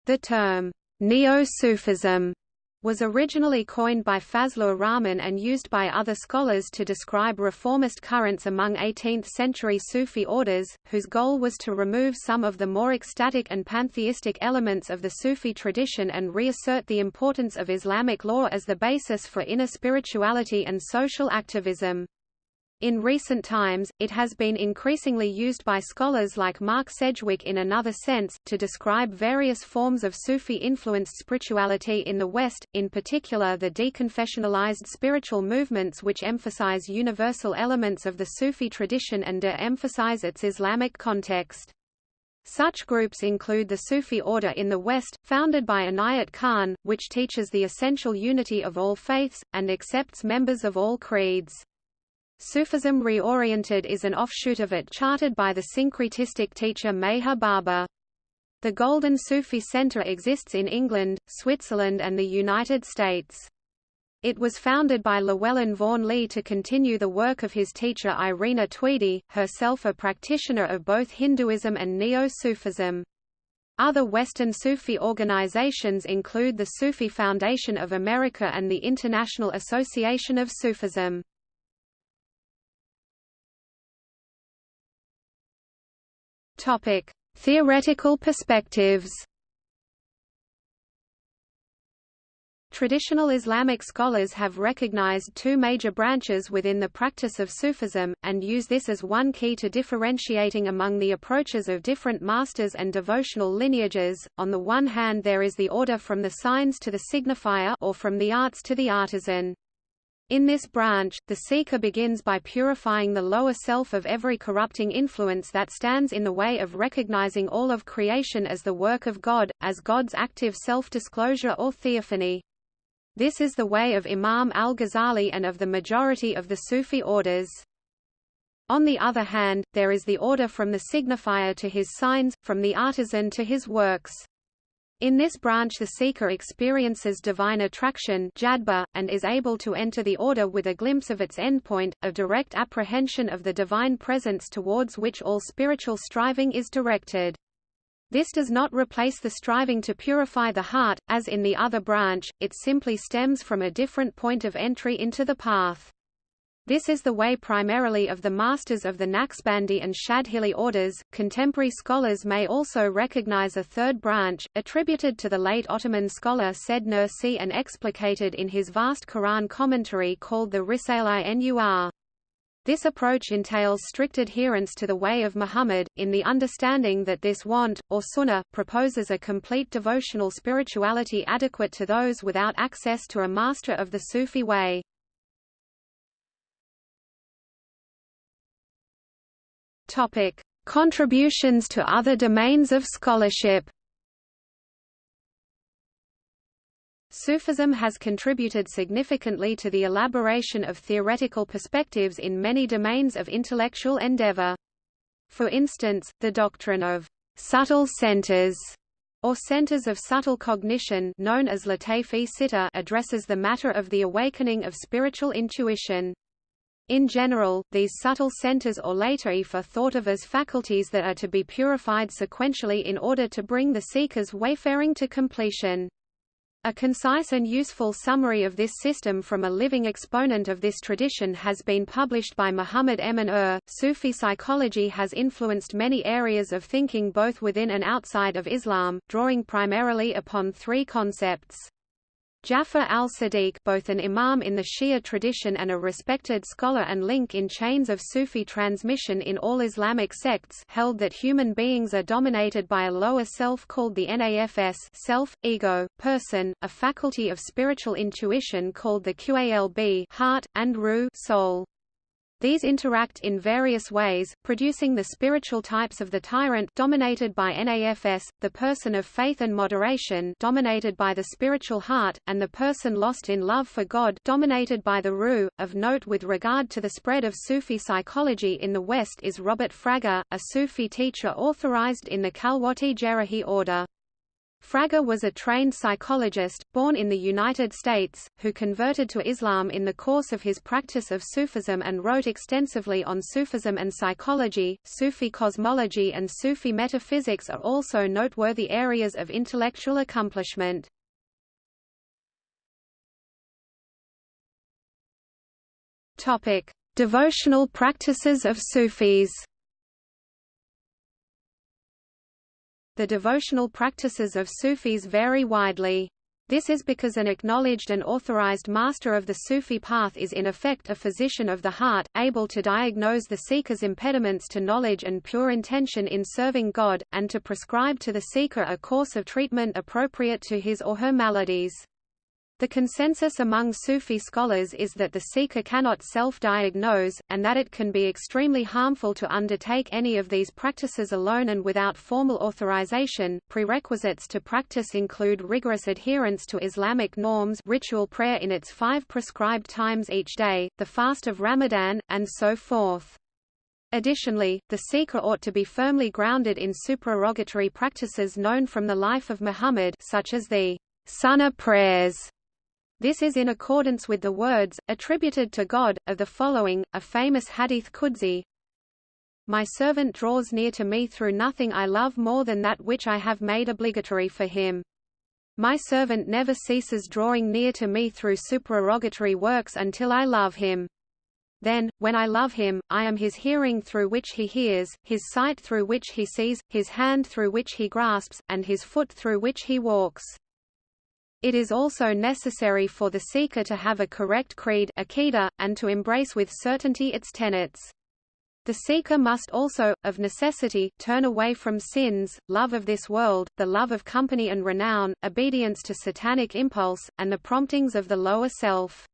The term, Neo-Sufism was originally coined by Fazlur Rahman and used by other scholars to describe reformist currents among 18th-century Sufi orders, whose goal was to remove some of the more ecstatic and pantheistic elements of the Sufi tradition and reassert the importance of Islamic law as the basis for inner spirituality and social activism. In recent times, it has been increasingly used by scholars like Mark Sedgwick in another sense, to describe various forms of Sufi-influenced spirituality in the West, in particular the deconfessionalized spiritual movements which emphasize universal elements of the Sufi tradition and de-emphasize its Islamic context. Such groups include the Sufi order in the West, founded by Inayat Khan, which teaches the essential unity of all faiths, and accepts members of all creeds. Sufism Reoriented is an offshoot of it charted by the syncretistic teacher Meher Baba. The Golden Sufi Center exists in England, Switzerland and the United States. It was founded by Llewellyn Vaughan Lee to continue the work of his teacher Irina Tweedie, herself a practitioner of both Hinduism and Neo-Sufism. Other Western Sufi organizations include the Sufi Foundation of America and the International Association of Sufism. Topic: Theoretical perspectives. Traditional Islamic scholars have recognized two major branches within the practice of Sufism, and use this as one key to differentiating among the approaches of different masters and devotional lineages. On the one hand there is the order from the signs to the signifier or from the arts to the artisan. In this branch, the seeker begins by purifying the lower self of every corrupting influence that stands in the way of recognizing all of creation as the work of God, as God's active self-disclosure or theophany. This is the way of Imam al-Ghazali and of the majority of the Sufi orders. On the other hand, there is the order from the signifier to his signs, from the artisan to his works. In this branch the seeker experiences divine attraction jadba, and is able to enter the order with a glimpse of its endpoint, a direct apprehension of the divine presence towards which all spiritual striving is directed. This does not replace the striving to purify the heart, as in the other branch, it simply stems from a different point of entry into the path. This is the way primarily of the masters of the Naqshbandi and Shadhili orders. Contemporary scholars may also recognize a third branch, attributed to the late Ottoman scholar Said Nursi and explicated in his vast Quran commentary called the Risale i Nur. This approach entails strict adherence to the way of Muhammad, in the understanding that this want, or sunnah, proposes a complete devotional spirituality adequate to those without access to a master of the Sufi way. Contributions to other domains of scholarship Sufism has contributed significantly to the elaboration of theoretical perspectives in many domains of intellectual endeavor. For instance, the doctrine of subtle centers or centers of subtle cognition known as Lataif-e Sitta addresses the matter of the awakening of spiritual intuition. In general, these subtle centers or lataif are thought of as faculties that are to be purified sequentially in order to bring the seeker's wayfaring to completion. A concise and useful summary of this system from a living exponent of this tradition has been published by Muhammad Emin Ur. Sufi psychology has influenced many areas of thinking both within and outside of Islam, drawing primarily upon three concepts. Jafar al-Sadiq both an imam in the Shia tradition and a respected scholar and link in chains of Sufi transmission in all Islamic sects held that human beings are dominated by a lower self called the nafs self, ego, person, a faculty of spiritual intuition called the qalb heart, and ruh soul. These interact in various ways, producing the spiritual types of the tyrant dominated by NAFS, the person of faith and moderation dominated by the spiritual heart, and the person lost in love for God dominated by the Ruh. Of note with regard to the spread of Sufi psychology in the West is Robert Frager, a Sufi teacher authorized in the Khalwati Jerrahi order. Frager was a trained psychologist, born in the United States, who converted to Islam in the course of his practice of Sufism and wrote extensively on Sufism and psychology. Sufi cosmology and Sufi metaphysics are also noteworthy areas of intellectual accomplishment. Topic: Devotional practices of Sufis. The devotional practices of Sufis vary widely. This is because an acknowledged and authorized master of the Sufi path is in effect a physician of the heart, able to diagnose the seeker's impediments to knowledge and pure intention in serving God, and to prescribe to the seeker a course of treatment appropriate to his or her maladies. The consensus among Sufi scholars is that the seeker cannot self-diagnose, and that it can be extremely harmful to undertake any of these practices alone and without formal authorization. Prerequisites to practice include rigorous adherence to Islamic norms ritual prayer in its five prescribed times each day, the fast of Ramadan, and so forth. Additionally, the seeker ought to be firmly grounded in supererogatory practices known from the life of Muhammad such as the Sunnah prayers this is in accordance with the words, attributed to God, of the following, a famous hadith Qudsi, My servant draws near to me through nothing I love more than that which I have made obligatory for him. My servant never ceases drawing near to me through supererogatory works until I love him. Then, when I love him, I am his hearing through which he hears, his sight through which he sees, his hand through which he grasps, and his foot through which he walks. It is also necessary for the seeker to have a correct creed and to embrace with certainty its tenets. The seeker must also, of necessity, turn away from sins, love of this world, the love of company and renown, obedience to satanic impulse, and the promptings of the lower self.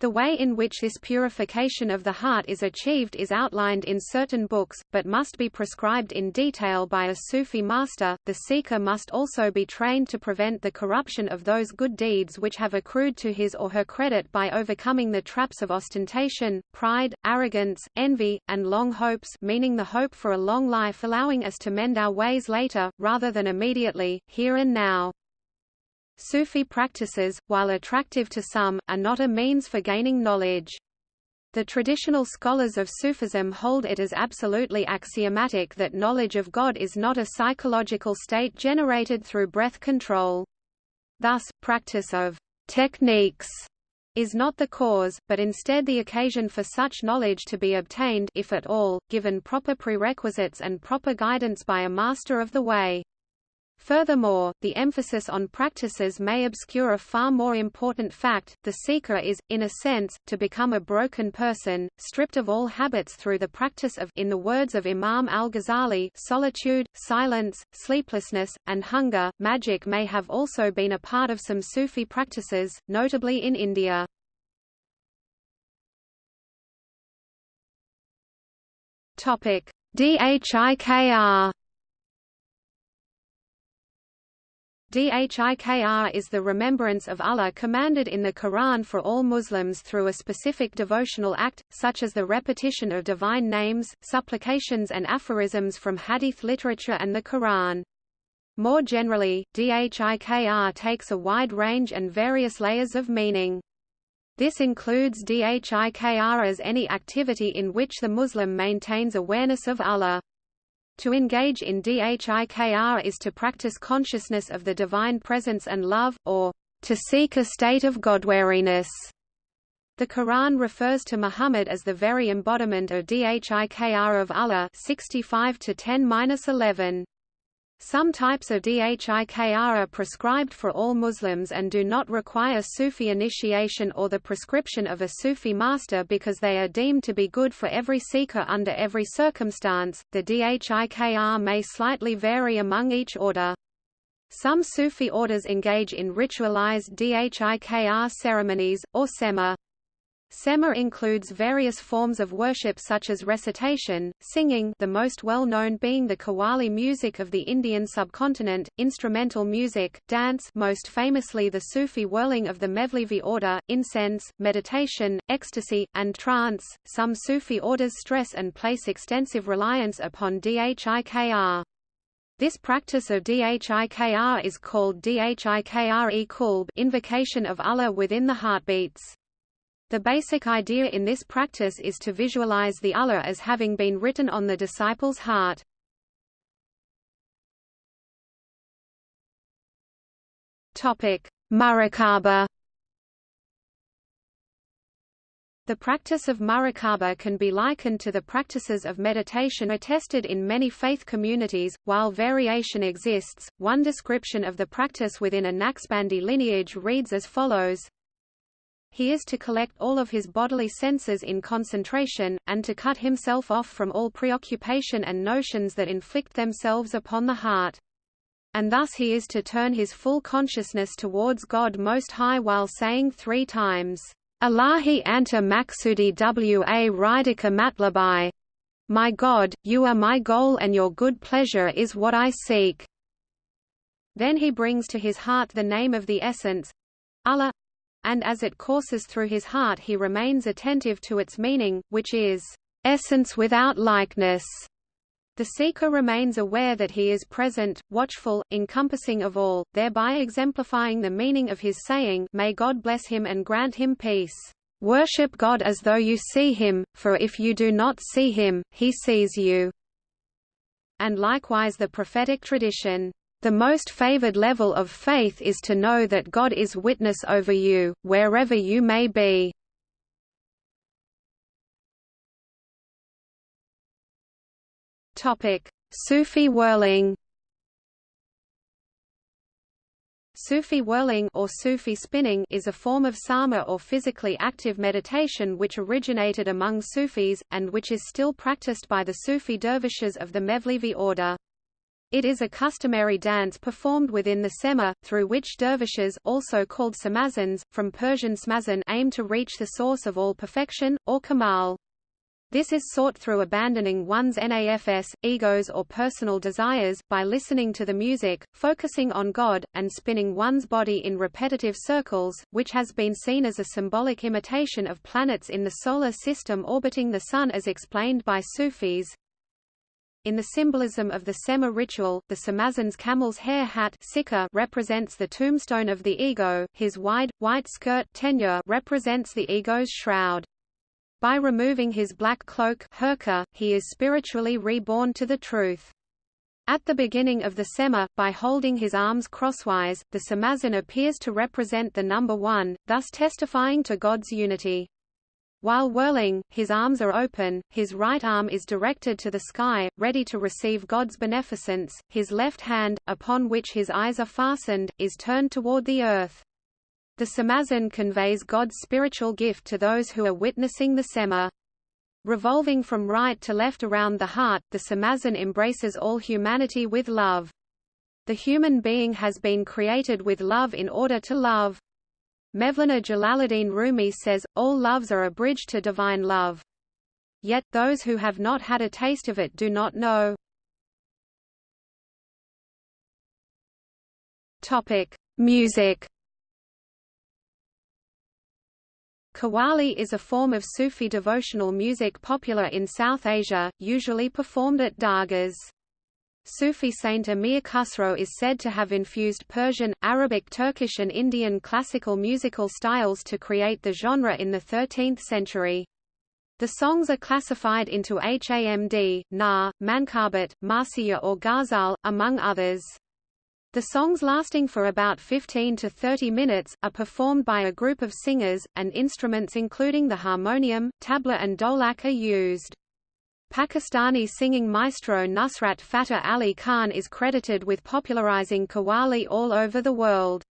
The way in which this purification of the heart is achieved is outlined in certain books, but must be prescribed in detail by a Sufi master. The seeker must also be trained to prevent the corruption of those good deeds which have accrued to his or her credit by overcoming the traps of ostentation, pride, arrogance, envy, and long hopes meaning the hope for a long life allowing us to mend our ways later, rather than immediately, here and now. Sufi practices, while attractive to some, are not a means for gaining knowledge. The traditional scholars of Sufism hold it as absolutely axiomatic that knowledge of God is not a psychological state generated through breath control. Thus, practice of techniques is not the cause, but instead the occasion for such knowledge to be obtained if at all, given proper prerequisites and proper guidance by a master of the way. Furthermore, the emphasis on practices may obscure a far more important fact, the seeker is, in a sense, to become a broken person, stripped of all habits through the practice of in the words of Imam al-Ghazali solitude, silence, sleeplessness, and hunger. Magic may have also been a part of some Sufi practices, notably in India. Dhikr Dhikr is the remembrance of Allah commanded in the Quran for all Muslims through a specific devotional act, such as the repetition of divine names, supplications and aphorisms from hadith literature and the Quran. More generally, Dhikr takes a wide range and various layers of meaning. This includes Dhikr as any activity in which the Muslim maintains awareness of Allah. To engage in dhikr is to practice consciousness of the divine presence and love, or to seek a state of godwariness. The Quran refers to Muhammad as the very embodiment of dhikr of Allah 65 to 10-11. Some types of dhikr are prescribed for all Muslims and do not require Sufi initiation or the prescription of a Sufi master because they are deemed to be good for every seeker under every circumstance. The dhikr may slightly vary among each order. Some Sufi orders engage in ritualized dhikr ceremonies, or sema. Sema includes various forms of worship such as recitation, singing the most well-known being the Qawwali music of the Indian subcontinent, instrumental music, dance most famously the Sufi whirling of the Mevlevi order, incense, meditation, ecstasy, and trance. Some Sufi orders stress and place extensive reliance upon dhikr. This practice of dhikr is called dhikr-e invocation of Allah within the heartbeats. The basic idea in this practice is to visualize the Allah as having been written on the disciple's heart. Topic: Muraqabah. The practice of muraqabah can be likened to the practices of meditation attested in many faith communities. While variation exists, one description of the practice within a Naqshbandi lineage reads as follows he is to collect all of his bodily senses in concentration, and to cut himself off from all preoccupation and notions that inflict themselves upon the heart. And thus he is to turn his full consciousness towards God Most High while saying three times, Allahi anta maksudi wa ridika matlabai. My God, you are my goal and your good pleasure is what I seek. Then he brings to his heart the name of the essence, Allah, and as it courses through his heart he remains attentive to its meaning, which is, "...essence without likeness." The seeker remains aware that he is present, watchful, encompassing of all, thereby exemplifying the meaning of his saying May God bless him and grant him peace. Worship God as though you see him, for if you do not see him, he sees you. And likewise the prophetic tradition. The most favored level of faith is to know that God is witness over you, wherever you may be. Sufi whirling Sufi whirling or Sufi spinning is a form of sama or physically active meditation which originated among Sufis, and which is still practiced by the Sufi dervishes of the Mevlevi order. It is a customary dance performed within the sema, through which dervishes also called samazans, from Persian smazan aim to reach the source of all perfection, or kamal. This is sought through abandoning one's nafs, egos or personal desires, by listening to the music, focusing on God, and spinning one's body in repetitive circles, which has been seen as a symbolic imitation of planets in the Solar System orbiting the Sun as explained by Sufis. In the symbolism of the Sema ritual, the Samazan's camel's hair hat represents the tombstone of the ego, his wide, white skirt tenure represents the ego's shroud. By removing his black cloak herka, he is spiritually reborn to the truth. At the beginning of the Sema, by holding his arms crosswise, the Samazan appears to represent the number one, thus testifying to God's unity. While whirling, his arms are open, his right arm is directed to the sky, ready to receive God's beneficence, his left hand, upon which his eyes are fastened, is turned toward the earth. The samazan conveys God's spiritual gift to those who are witnessing the sema. Revolving from right to left around the heart, the samazan embraces all humanity with love. The human being has been created with love in order to love. Mevlana Jalaluddin Rumi says, all loves are a bridge to divine love. Yet, those who have not had a taste of it do not know. Music Qawwali is a form of Sufi devotional music popular in South Asia, usually performed at dargahs. Sufi saint Amir Khusro is said to have infused Persian, Arabic Turkish and Indian classical musical styles to create the genre in the 13th century. The songs are classified into Hamd, Na, Mankabat, Marsiya or Ghazal, among others. The songs lasting for about 15 to 30 minutes, are performed by a group of singers, and instruments including the harmonium, tabla and dholak are used. Pakistani singing maestro Nusrat Fateh Ali Khan is credited with popularizing Qawwali all over the world.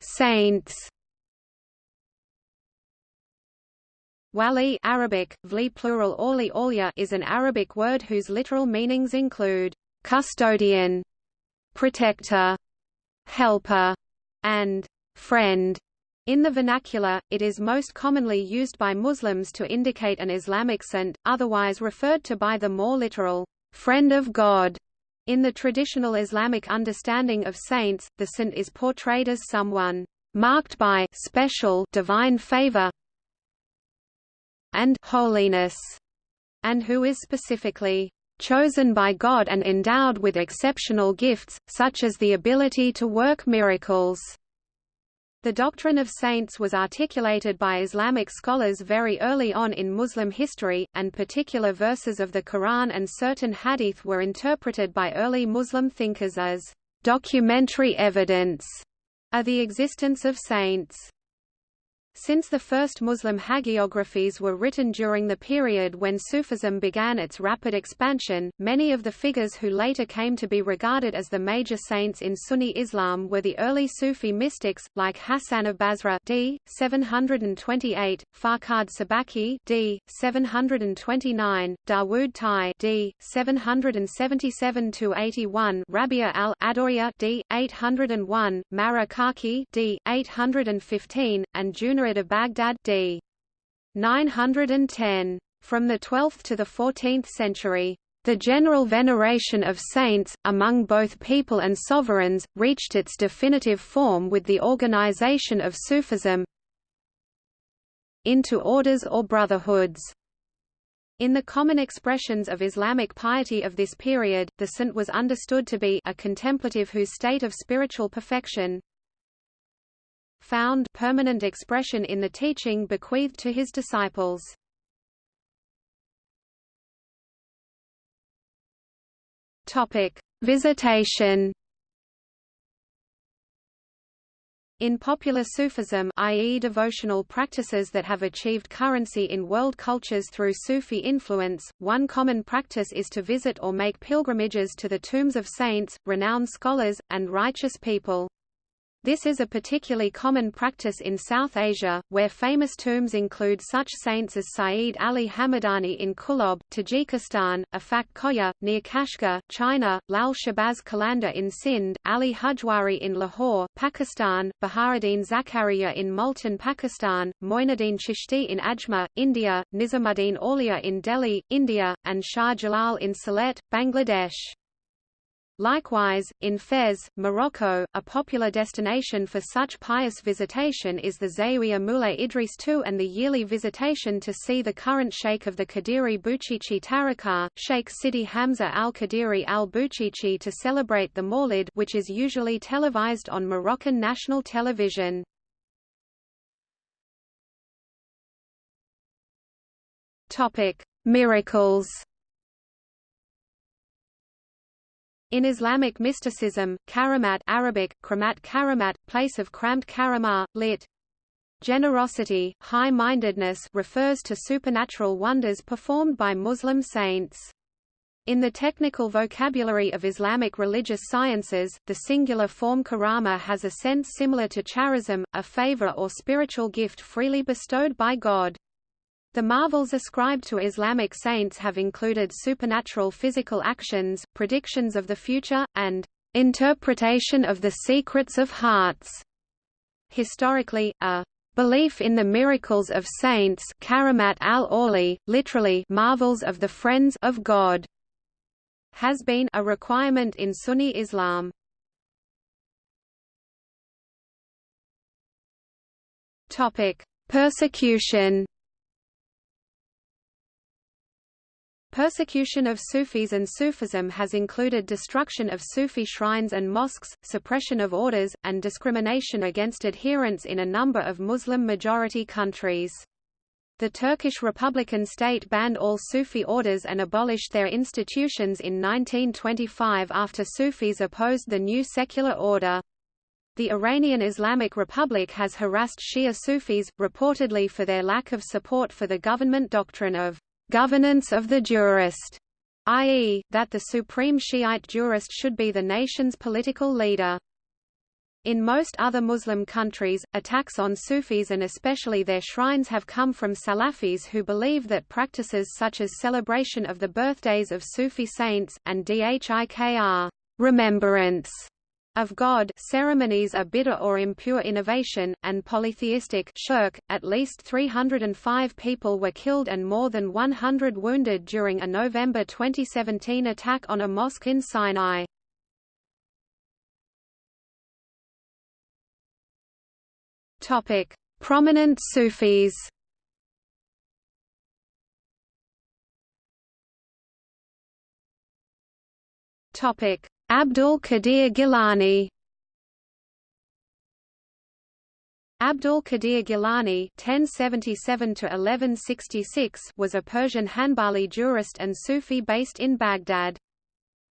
Saints. Wali Arabic, vli plural orli olya is an Arabic word whose literal meanings include custodian, protector, helper, and friend. In the vernacular, it is most commonly used by Muslims to indicate an Islamic saint, otherwise referred to by the more literal, friend of God. In the traditional Islamic understanding of saints, the saint is portrayed as someone marked by special divine favor and holiness, and who is specifically chosen by God and endowed with exceptional gifts, such as the ability to work miracles. The doctrine of saints was articulated by Islamic scholars very early on in Muslim history, and particular verses of the Quran and certain hadith were interpreted by early Muslim thinkers as documentary evidence of the existence of saints. Since the first Muslim hagiographies were written during the period when Sufism began its rapid expansion, many of the figures who later came to be regarded as the major saints in Sunni Islam were the early Sufi mystics, like Hassan of Basra d. 728, Farkad Sabaki d. 729, Dawood Tai d. 777–81 Rabia al-Adawiyya d. 801, Marakaki d. 815, and Junayd of Baghdad d. 910. From the 12th to the 14th century, the general veneration of saints, among both people and sovereigns, reached its definitive form with the organization of Sufism into orders or brotherhoods. In the common expressions of Islamic piety of this period, the saint was understood to be a contemplative whose state of spiritual perfection, found permanent expression in the teaching bequeathed to his disciples. Topic: Visitation. In popular Sufism i.e. devotional practices that have achieved currency in world cultures through Sufi influence, one common practice is to visit or make pilgrimages to the tombs of saints, renowned scholars, and righteous people. This is a particularly common practice in South Asia, where famous tombs include such saints as Sayyid Ali Hamadani in Kulob, Tajikistan, Afak Koya, near Kashgar, China, Lal Shahbaz Qalandar in Sindh, Ali Hujwiri in Lahore, Pakistan, Baharuddin Zakaria in Multan, Pakistan, Moinuddin Chishti in Ajmer, India, Nizamuddin Auliya in Delhi, India, and Shah Jalal in Sylhet, Bangladesh. Likewise, in Fez, Morocco, a popular destination for such pious visitation is the Zawiya Moulay Idris II and the yearly visitation to see the current sheikh of the Qadiri Bouchichi Tariqah, Sheikh Sidi Hamza al-Qadiri al-Bouchichi to celebrate the Mawlid which is usually televised on Moroccan national television. Miracles In Islamic mysticism, karamat Arabic, kramat karamat, place of cramped karama, lit. Generosity, high-mindedness refers to supernatural wonders performed by Muslim saints. In the technical vocabulary of Islamic religious sciences, the singular form karama has a sense similar to charism, a favor or spiritual gift freely bestowed by God. The marvels ascribed to Islamic saints have included supernatural physical actions, predictions of the future, and interpretation of the secrets of hearts. Historically, a belief in the miracles of saints karamat al literally marvels of the friends of God, has been a requirement in Sunni Islam. Topic: Persecution Persecution of Sufis and Sufism has included destruction of Sufi shrines and mosques, suppression of orders, and discrimination against adherents in a number of Muslim-majority countries. The Turkish Republican state banned all Sufi orders and abolished their institutions in 1925 after Sufis opposed the new secular order. The Iranian Islamic Republic has harassed Shia Sufis, reportedly for their lack of support for the government doctrine of governance of the jurist, i.e., that the supreme Shiite jurist should be the nation's political leader. In most other Muslim countries, attacks on Sufis and especially their shrines have come from Salafis who believe that practices such as celebration of the birthdays of Sufi saints, and dhikr remembrance of God ceremonies are bid'ah or impure innovation, and polytheistic shirk. At least 305 people were killed and more than 100 wounded during a November 2017 attack on a mosque in Sinai. Prominent Sufis. Topic: Abdul Qadir Gilani Abdul Qadir Gilani (1077–1166) was a Persian Hanbali jurist and Sufi based in Baghdad.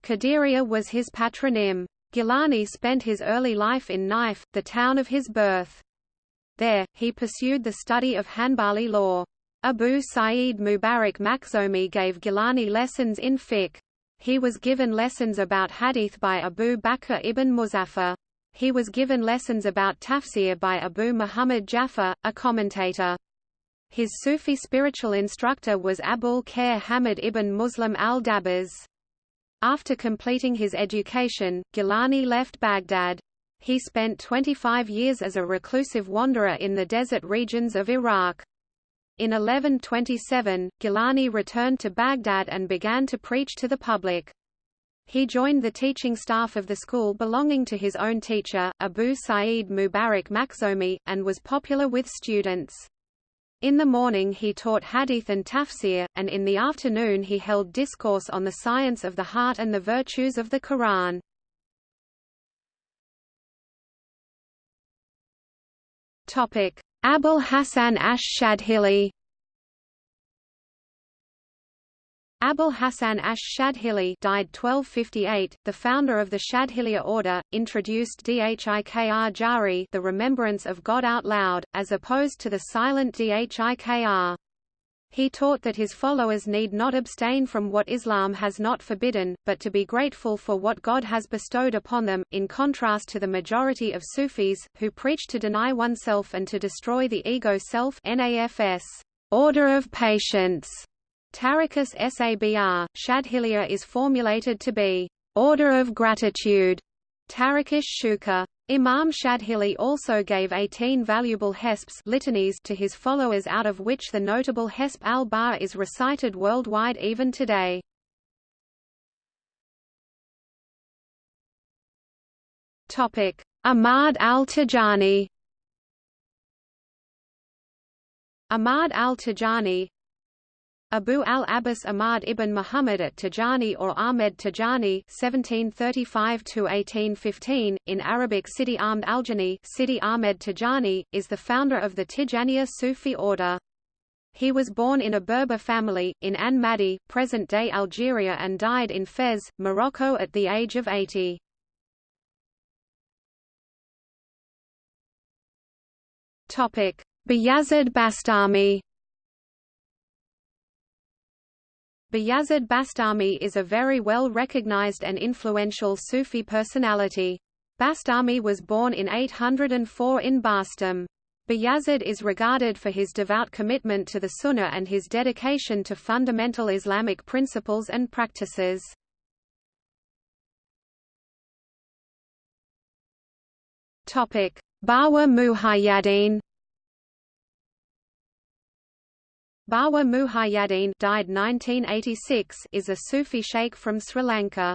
Qadiriya was his patronym. Gilani spent his early life in Naif, the town of his birth. There, he pursued the study of Hanbali law. Abu Sa'id Mubarak Makhzomi gave Gilani lessons in fiqh. He was given lessons about hadith by Abu Bakr ibn Muzaffar. He was given lessons about tafsir by Abu Muhammad Jaffa, a commentator. His Sufi spiritual instructor was Abul Khair Hamid ibn Muslim al-Dabas. After completing his education, Gilani left Baghdad. He spent 25 years as a reclusive wanderer in the desert regions of Iraq. In 1127, Gilani returned to Baghdad and began to preach to the public. He joined the teaching staff of the school belonging to his own teacher, Abu Sa'id Mubarak Makhzomi, and was popular with students. In the morning he taught hadith and tafsir, and in the afternoon he held discourse on the science of the heart and the virtues of the Quran. Abul Hasan ash-Shadhili Abul Hasan ash-Shadhili died 1258, the founder of the Shadhiliya order, introduced Dhikr Jahri the remembrance of God out loud, as opposed to the silent Dhikr. He taught that his followers need not abstain from what Islam has not forbidden, but to be grateful for what God has bestowed upon them, in contrast to the majority of Sufis, who preach to deny oneself and to destroy the ego self NAFS, order of patience Tariqas Sabr, Shadhiliya is formulated to be order of gratitude. Tariqish Shuka. Imam Shadhili also gave 18 valuable hesps litanies to his followers out of which the notable Hesp al-Ba is recited worldwide even today. Ahmad al-Tijani Ahmad al-Tijani Abu al-Abbas Ahmad ibn Muhammad at Tijani or Ahmed Tijani (1735–1815) in Arabic Sidi Ahmed Aljani, Sidi Ahmed Tijani, is the founder of the Tijaniya Sufi order. He was born in a Berber family in An Madi, present-day Algeria, and died in Fez, Morocco, at the age of 80. Topic: Bayazid Bastami. Bayazid Bastami is a very well recognized and influential Sufi personality. Bastami was born in 804 in Bastam. Bayazid is regarded for his devout commitment to the Sunnah and his dedication to fundamental Islamic principles and practices. Bawa Muhayyadin Bawa Muhayyadin died 1986 is a Sufi sheikh from Sri Lanka.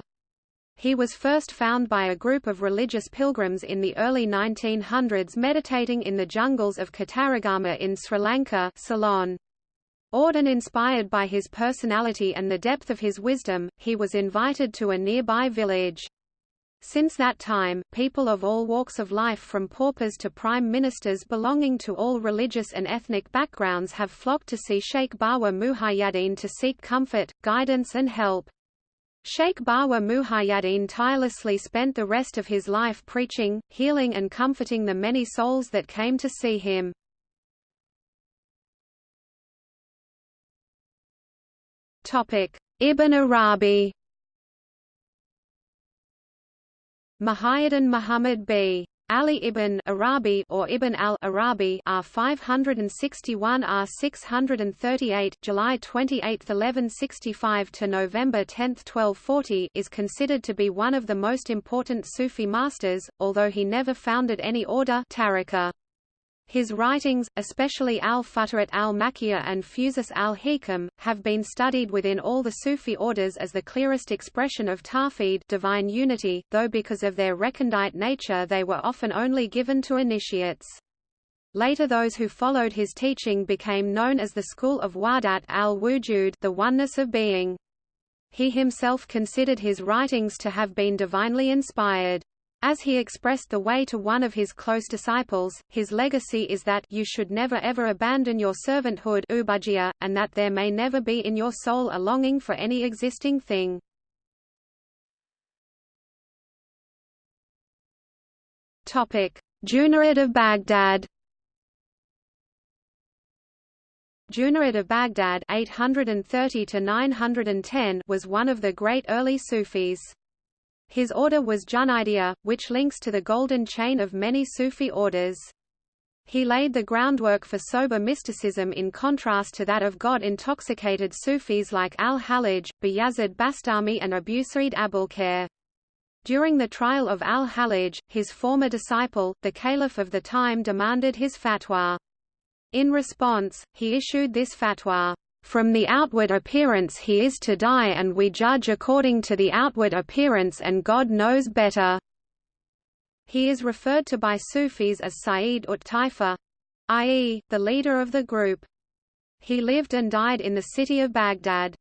He was first found by a group of religious pilgrims in the early 1900s meditating in the jungles of Kataragama in Sri Lanka Ceylon. Auden inspired by his personality and the depth of his wisdom, he was invited to a nearby village. Since that time, people of all walks of life from paupers to prime ministers belonging to all religious and ethnic backgrounds have flocked to see Sheikh Bawa Muhayyadin to seek comfort, guidance and help. Sheikh Bawa Muhayyadin tirelessly spent the rest of his life preaching, healing and comforting the many souls that came to see him. Ibn Arabi Muhayyiddin Muhammad b. Ali ibn Arabi or Ibn al-Arabi R 561 R 638 July 28 1165 to November 10 1240 is considered to be one of the most important Sufi masters although he never founded any order tariqa. His writings, especially al-Futuhat al-Makkiyah and Fusus al-Hikam, have been studied within all the Sufi orders as the clearest expression of tawhid divine unity, though because of their recondite nature they were often only given to initiates. Later those who followed his teaching became known as the school of Wahdat al-Wujud the oneness of being. He himself considered his writings to have been divinely inspired. As he expressed the way to one of his close disciples, his legacy is that you should never ever abandon your servanthood and that there may never be in your soul a longing for any existing thing. Junayd of Baghdad Junayd of Baghdad 830 was one of the great early Sufis. His order was Junaidia, which links to the golden chain of many Sufi orders. He laid the groundwork for sober mysticism in contrast to that of God-intoxicated Sufis like al-Hallaj, Bayazid Bastami and Abu Sa'id Abulkhair. During the trial of al-Hallaj, his former disciple, the caliph of the time demanded his fatwa. In response, he issued this fatwa. From the outward appearance he is to die and we judge according to the outward appearance and God knows better." He is referred to by Sufis as Sayyid ut Taifa, i.e., the leader of the group. He lived and died in the city of Baghdad.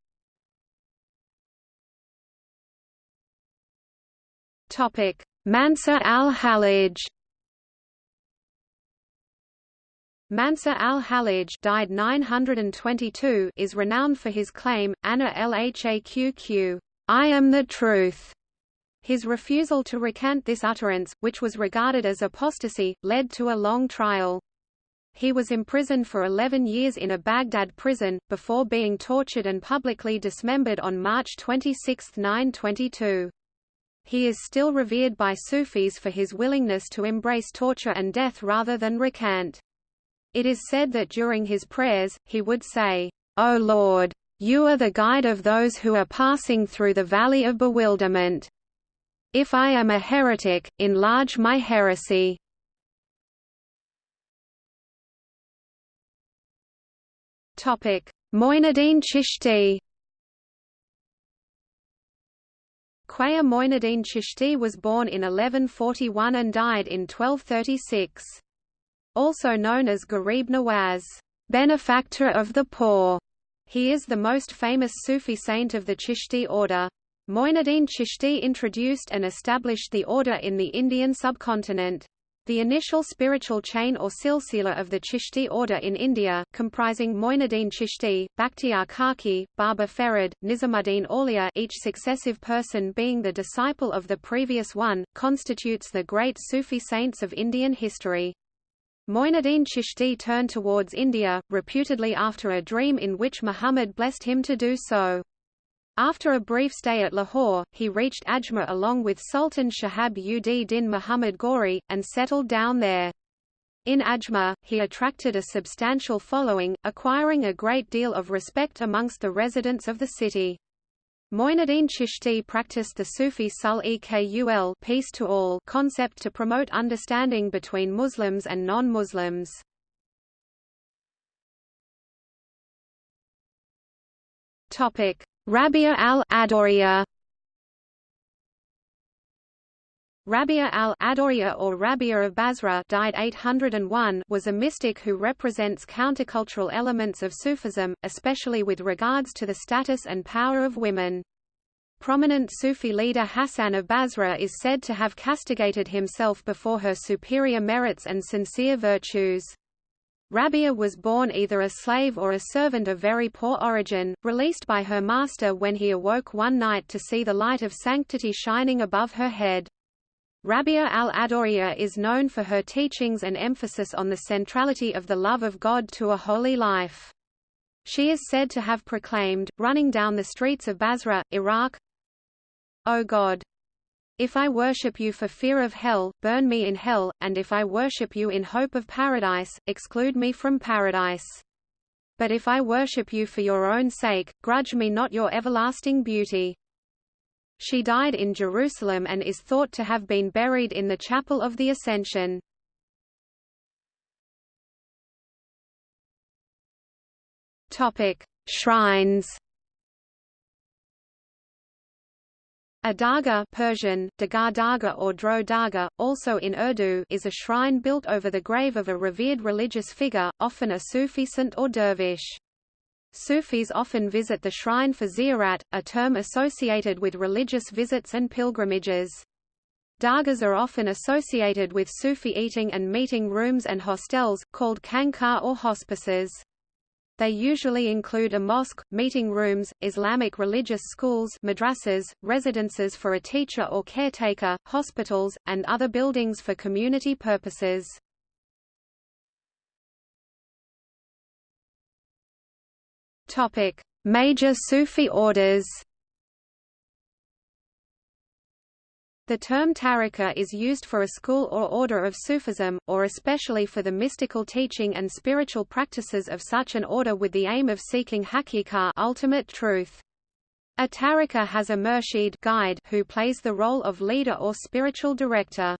Mansur al-Hallaj Mansur al-Hallaj died 922 is renowned for his claim, Ana lhaqq, I am the truth. His refusal to recant this utterance, which was regarded as apostasy, led to a long trial. He was imprisoned for 11 years in a Baghdad prison, before being tortured and publicly dismembered on March 26, 922. He is still revered by Sufis for his willingness to embrace torture and death rather than recant. It is said that during his prayers, he would say, O Lord! You are the guide of those who are passing through the valley of bewilderment. If I am a heretic, enlarge my heresy. Moinuddin Chishti Khwaja Moinuddin Chishti was born in 1141 and died in 1236. Also known as Garib Nawaz, benefactor of the poor, he is the most famous Sufi saint of the Chishti order. Moinuddin Chishti introduced and established the order in the Indian subcontinent. The initial spiritual chain or silsila of the Chishti order in India, comprising Moinuddin Chishti, Bakhtiyar Kaki, Baba Ferid, Nizamuddin Auliya each successive person being the disciple of the previous one, constitutes the great Sufi saints of Indian history. Moinuddin Chishti turned towards India, reputedly after a dream in which Muhammad blessed him to do so. After a brief stay at Lahore, he reached Ajmer along with Sultan Shahab ud Din Muhammad Ghori, and settled down there. In Ajmer, he attracted a substantial following, acquiring a great deal of respect amongst the residents of the city. Moinuddin Chishti practiced the Sufi sul-e-kul peace to all concept to promote understanding between Muslims and non-Muslims. Topic: Rabia al-Adawiyya Rabia al-Adawiyya or Rabia of Basra died 801 was a mystic who represents countercultural elements of Sufism, especially with regards to the status and power of women. Prominent Sufi leader Hassan of Basra is said to have castigated himself before her superior merits and sincere virtues. Rabia was born either a slave or a servant of very poor origin, released by her master when he awoke one night to see the light of sanctity shining above her head. Rabia al-Adawiyya is known for her teachings and emphasis on the centrality of the love of God to a holy life. She is said to have proclaimed, running down the streets of Basra, Iraq, O God! If I worship you for fear of hell, burn me in hell, and if I worship you in hope of paradise, exclude me from paradise. But if I worship you for your own sake, grudge me not your everlasting beauty. She died in Jerusalem and is thought to have been buried in the Chapel of the Ascension. Topic: Shrines. A dargah Persian, Dagar Darga or Dro Darga, also in Urdu is a shrine built over the grave of a revered religious figure, often a Sufi saint or dervish. Sufis often visit the shrine for ziyarat, a term associated with religious visits and pilgrimages. Dargahs are often associated with Sufi eating and meeting rooms and hostels, called khanqah or hospices. They usually include a mosque, meeting rooms, Islamic religious schools madrasas, residences for a teacher or caretaker, hospitals, and other buildings for community purposes. Major Sufi orders The term tariqa is used for a school or order of Sufism, or especially for the mystical teaching and spiritual practices of such an order with the aim of seeking haqiqah ultimate truth. A tariqa has a murshid guide who plays the role of leader or spiritual director.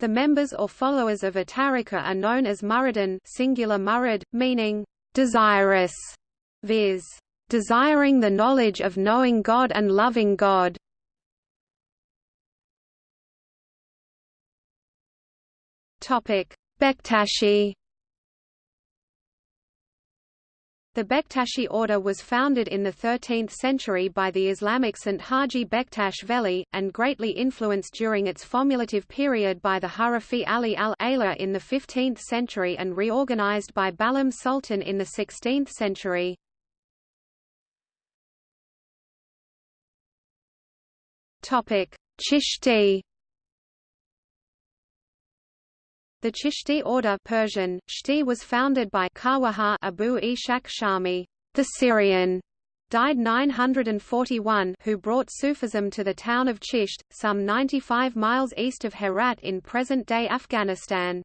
The members or followers of a tariqa are known as muridin singular murid, meaning desirous, viz. desiring the knowledge of knowing God and loving God. Bektashi The Bektashi order was founded in the 13th century by the Islamic Saint Haji Bektash Veli, and greatly influenced during its formulative period by the Harafi Ali al-Ayla in the 15th century and reorganized by Balam Sultan in the 16th century. Chishti The Chishti order Persian, Shti was founded by Khwaja Abu Ishaq Shami, the Syrian, died 941 who brought Sufism to the town of Chisht, some 95 miles east of Herat in present-day Afghanistan.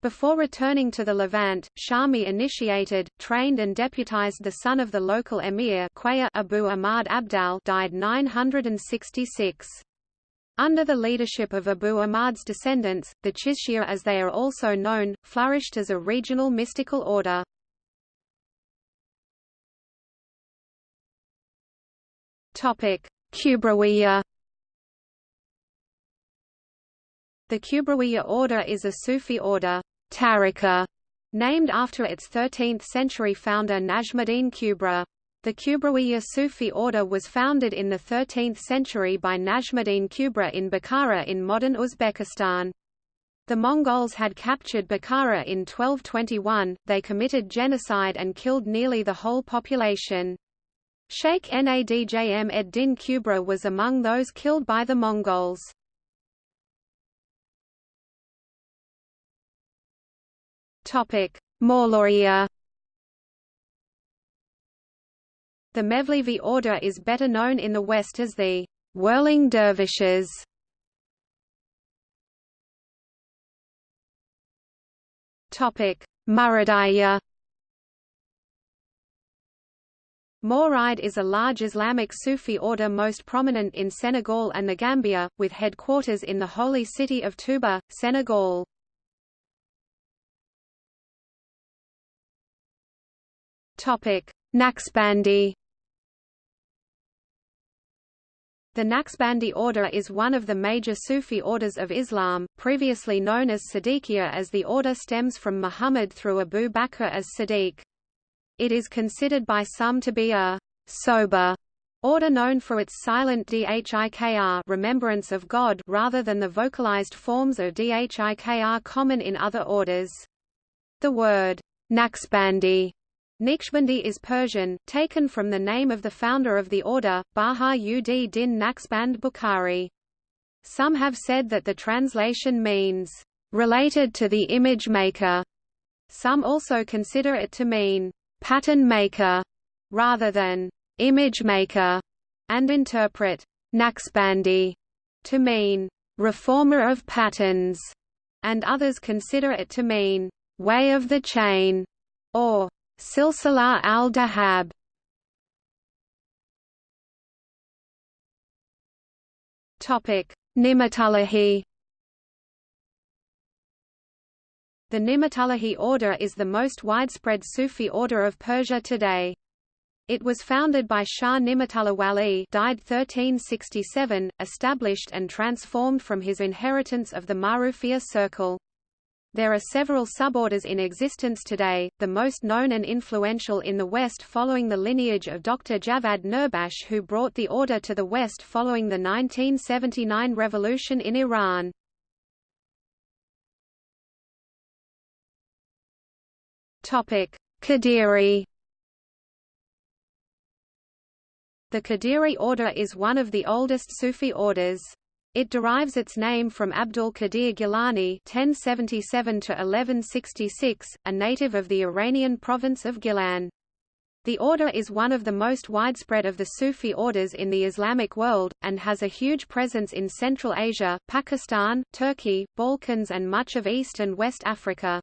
Before returning to the Levant, Shami initiated, trained and deputized the son of the local emir Abu Ahmad Abdal died 966. Under the leadership of Abu Ahmad's descendants, the Chishtiya as they are also known, flourished as a regional mystical order. Kubrawiya The Kubrawiya order is a Sufi order Tariqa, named after its 13th-century founder Najmuddin Kubra. The Kubrawiya Sufi order was founded in the 13th century by Najmuddin Kubra in Bukhara in modern Uzbekistan. The Mongols had captured Bukhara in 1221, they committed genocide and killed nearly the whole population. Sheikh Nadjm ed-Din Kubra was among those killed by the Mongols. Mawlawiyya The Mevlevi order is better known in the West as the whirling dervishes. Topic: Muridiyya. Mouride is a large Islamic Sufi order most prominent in Senegal and the Gambia, with headquarters in the holy city of Touba, Senegal. Naqshbandi The Naqshbandi order is one of the major Sufi orders of Islam, previously known as Siddiqiyya as the order stems from Muhammad through Abu Bakr as Siddiq. It is considered by some to be a sober order known for its silent dhikr remembrance of God rather than the vocalized forms of dhikr common in other orders. The word Naqshbandi Naqshbandi is Persian, taken from the name of the founder of the order, Baha-ud din Naqshband Bukhari. Some have said that the translation means, "...related to the image maker." Some also consider it to mean, "...pattern maker," rather than, "...image maker," and interpret, "...Naqshbandi," to mean, "...reformer of patterns," and others consider it to mean, "...way of the chain," or Silsila al-Dahab Ni'matullahi The Ni'matullahi order is the most widespread Sufi order of Persia today. It was founded by Shah Ni'matullah Wali died 1367, established and transformed from his inheritance of the Marufiyya circle. There are several suborders in existence today, the most known and influential in the West following the lineage of Dr. Javad Nurbakhsh who brought the order to the West following the 1979 revolution in Iran. Qadiri The Qadiri order is one of the oldest Sufi orders. It derives its name from Abdul Qadir Gilani (1077–1166), a native of the Iranian province of Gilan. The order is one of the most widespread of the Sufi orders in the Islamic world, and has a huge presence in Central Asia, Pakistan, Turkey, Balkans and much of East and West Africa.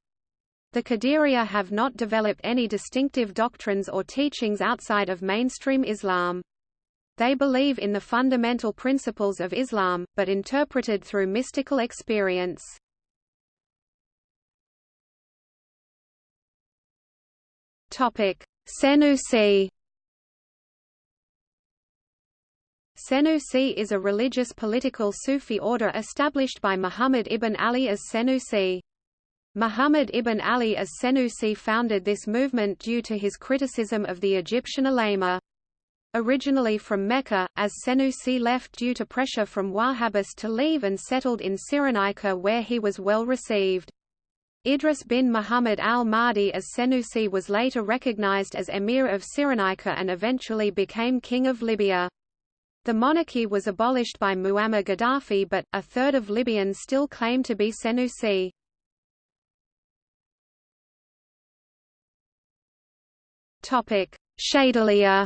The Qadiriya have not developed any distinctive doctrines or teachings outside of mainstream Islam. They believe in the fundamental principles of Islam, but interpreted through mystical experience. Senussi Senussi is a religious political Sufi order established by Muhammad ibn Ali as Senussi. Muhammad ibn Ali as Senussi founded this movement due to his criticism of the Egyptian ulema. Originally from Mecca, as Senussi left due to pressure from Wahhabis to leave and settled in Cyrenaica where he was well received. Idris bin Muhammad al-Mahdi as Senussi was later recognized as emir of Cyrenaica and eventually became king of Libya. The monarchy was abolished by Muammar Gaddafi but, a third of Libyans still claim to be Senussi. Shadhiliya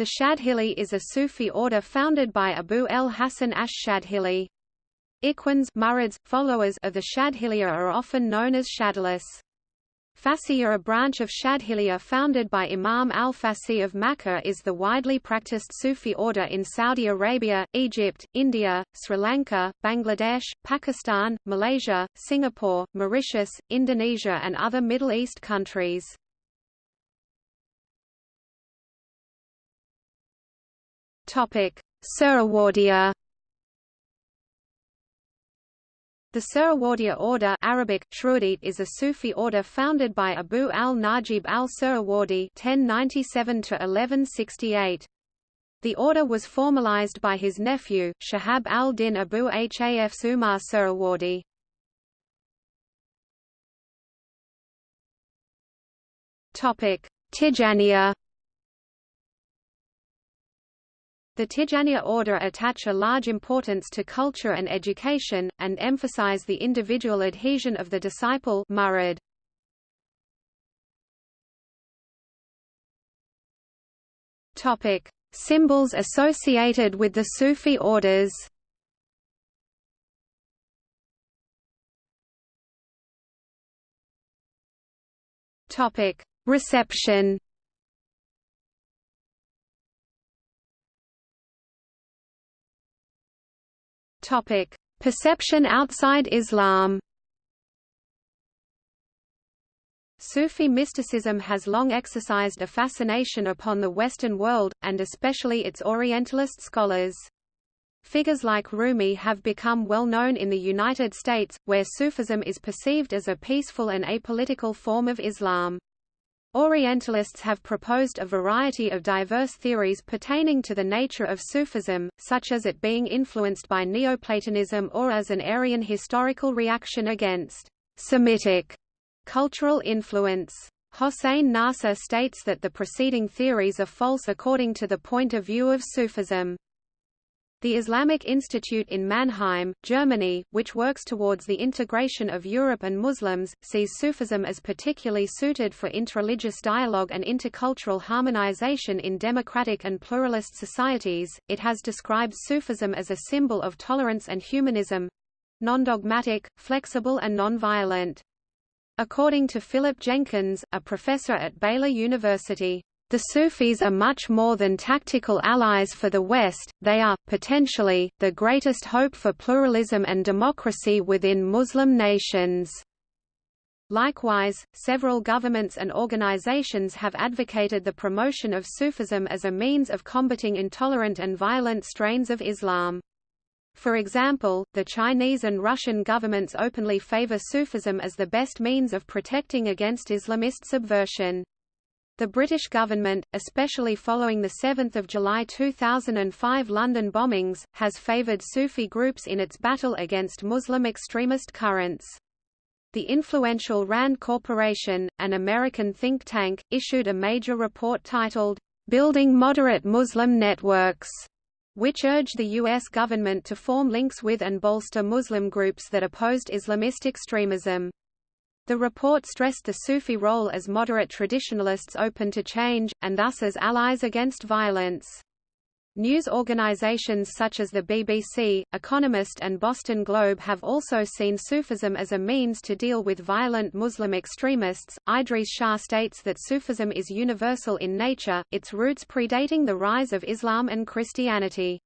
The Shadhili is a Sufi order founded by Abu el-Hasan ash-Shadhili. Ikhwans Murids, followers of the Shadhiliya are often known as Shadhilis. Fasiyya a branch of Shadhiliya founded by Imam al-Fasi of Makkah is the widely practiced Sufi order in Saudi Arabia, Egypt, India, Sri Lanka, Bangladesh, Pakistan, Malaysia, Singapore, Mauritius, Indonesia and other Middle East countries. Suhrawardiya The Suhrawardiya order Arabic, is a Sufi order founded by Abu al-Najib al-Suhrawardi (1097–1168). The order was formalized by his nephew, Shahab al-Din Abu Hafs Umar Suhrawardi. Tijaniya The Tijaniya order attach a large importance to culture and education, and emphasize the individual adhesion of the disciple murid. Topic: Symbols associated with the Sufi orders. Topic: Reception. Topic: Perception outside Islam. Sufi mysticism has long exercised a fascination upon the Western world, and especially its Orientalist scholars. Figures like Rumi have become well known in the United States, where Sufism is perceived as a peaceful and apolitical form of Islam. Orientalists have proposed a variety of diverse theories pertaining to the nature of Sufism, such as it being influenced by Neoplatonism or as an Aryan historical reaction against Semitic cultural influence. Hossein Nasr states that the preceding theories are false according to the point of view of Sufism. The Islamic Institute in Mannheim, Germany, which works towards the integration of Europe and Muslims, sees Sufism as particularly suited for interreligious dialogue and intercultural harmonization in democratic and pluralist societies. It has described Sufism as a symbol of tolerance and humanism non-dogmatic, flexible and non-violent. According to Philip Jenkins, a professor at Baylor University, the Sufis are much more than tactical allies for the West, they are, potentially, the greatest hope for pluralism and democracy within Muslim nations. Likewise, several governments and organizations have advocated the promotion of Sufism as a means of combating intolerant and violent strains of Islam. For example, the Chinese and Russian governments openly favor Sufism as the best means of protecting against Islamist subversion. The British government, especially following the 7 July 2005 London bombings, has favoured Sufi groups in its battle against Muslim extremist currents. The influential RAND Corporation, an American think tank, issued a major report titled, Building Moderate Muslim Networks, which urged the U.S. government to form links with and bolster Muslim groups that opposed Islamist extremism. The report stressed the Sufi role as moderate traditionalists open to change, and thus as allies against violence. News organizations such as the BBC, Economist and Boston Globe have also seen Sufism as a means to deal with violent Muslim extremists. Idries Shah states that Sufism is universal in nature, its roots predating the rise of Islam and Christianity.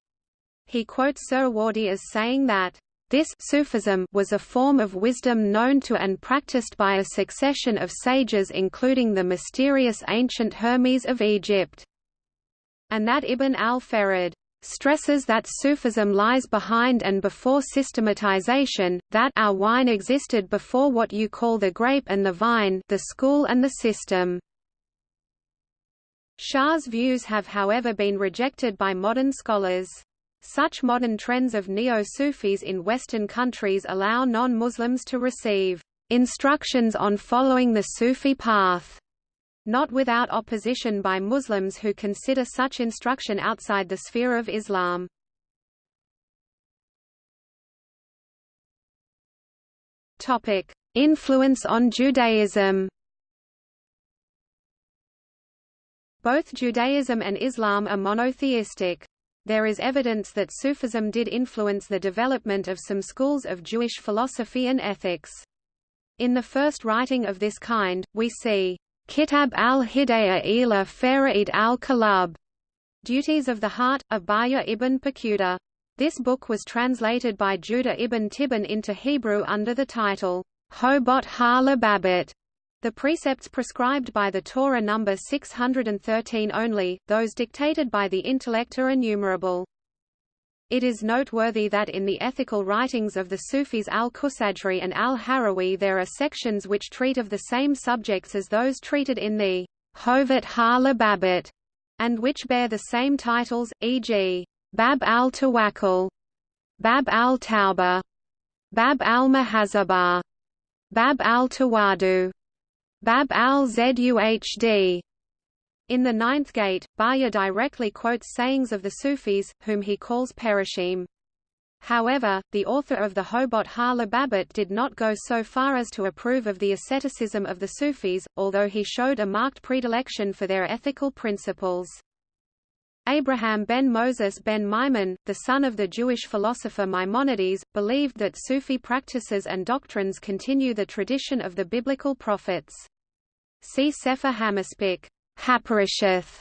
He quotes Suhrawardi as saying that this Sufism was a form of wisdom known to and practiced by a succession of sages including the mysterious ancient Hermes of Egypt. And that Ibn al-Farid stresses that Sufism lies behind and before systematization, that our wine existed before what you call the grape and the vine the school and the system. Shah's views have however been rejected by modern scholars. Such modern trends of neo-Sufis in Western countries allow non-Muslims to receive instructions on following the Sufi path not without opposition by Muslims who consider such instruction outside the sphere of Islam. Topic: Influence on Judaism. Both Judaism and Islam are monotheistic. There is evidence that Sufism did influence the development of some schools of Jewish philosophy and ethics. In the first writing of this kind, we see Kitab al-Hidayah ila Fara'id al-Kalab, Duties of the Heart, of Bahya ibn Paquda. This book was translated by Judah ibn Tibbon into Hebrew under the title, Hobot ha-Lababit, the precepts prescribed by the Torah number 613 only, those dictated by the intellect are innumerable. It is noteworthy that in the ethical writings of the Sufis al-Qushayri and al-Harawi there are sections which treat of the same subjects as those treated in the Hovet ha-Lababit, and which bear the same titles, e.g. Bab al-Tawakkul, Bab al-Tawbah, Bab al-Muhasabah, Bab al-Tawadu, Bab al-Zuhd, in the ninth gate, Bahya directly quotes sayings of the Sufis, whom he calls Perishim. However, the author of the Hobot ha-Lababit did not go so far as to approve of the asceticism of the Sufis, although he showed a marked predilection for their ethical principles. Abraham ben Moses ben Maimon, the son of the Jewish philosopher Maimonides, believed that Sufi practices and doctrines continue the tradition of the biblical prophets. See Sefer HaMaspik. Haparisheth,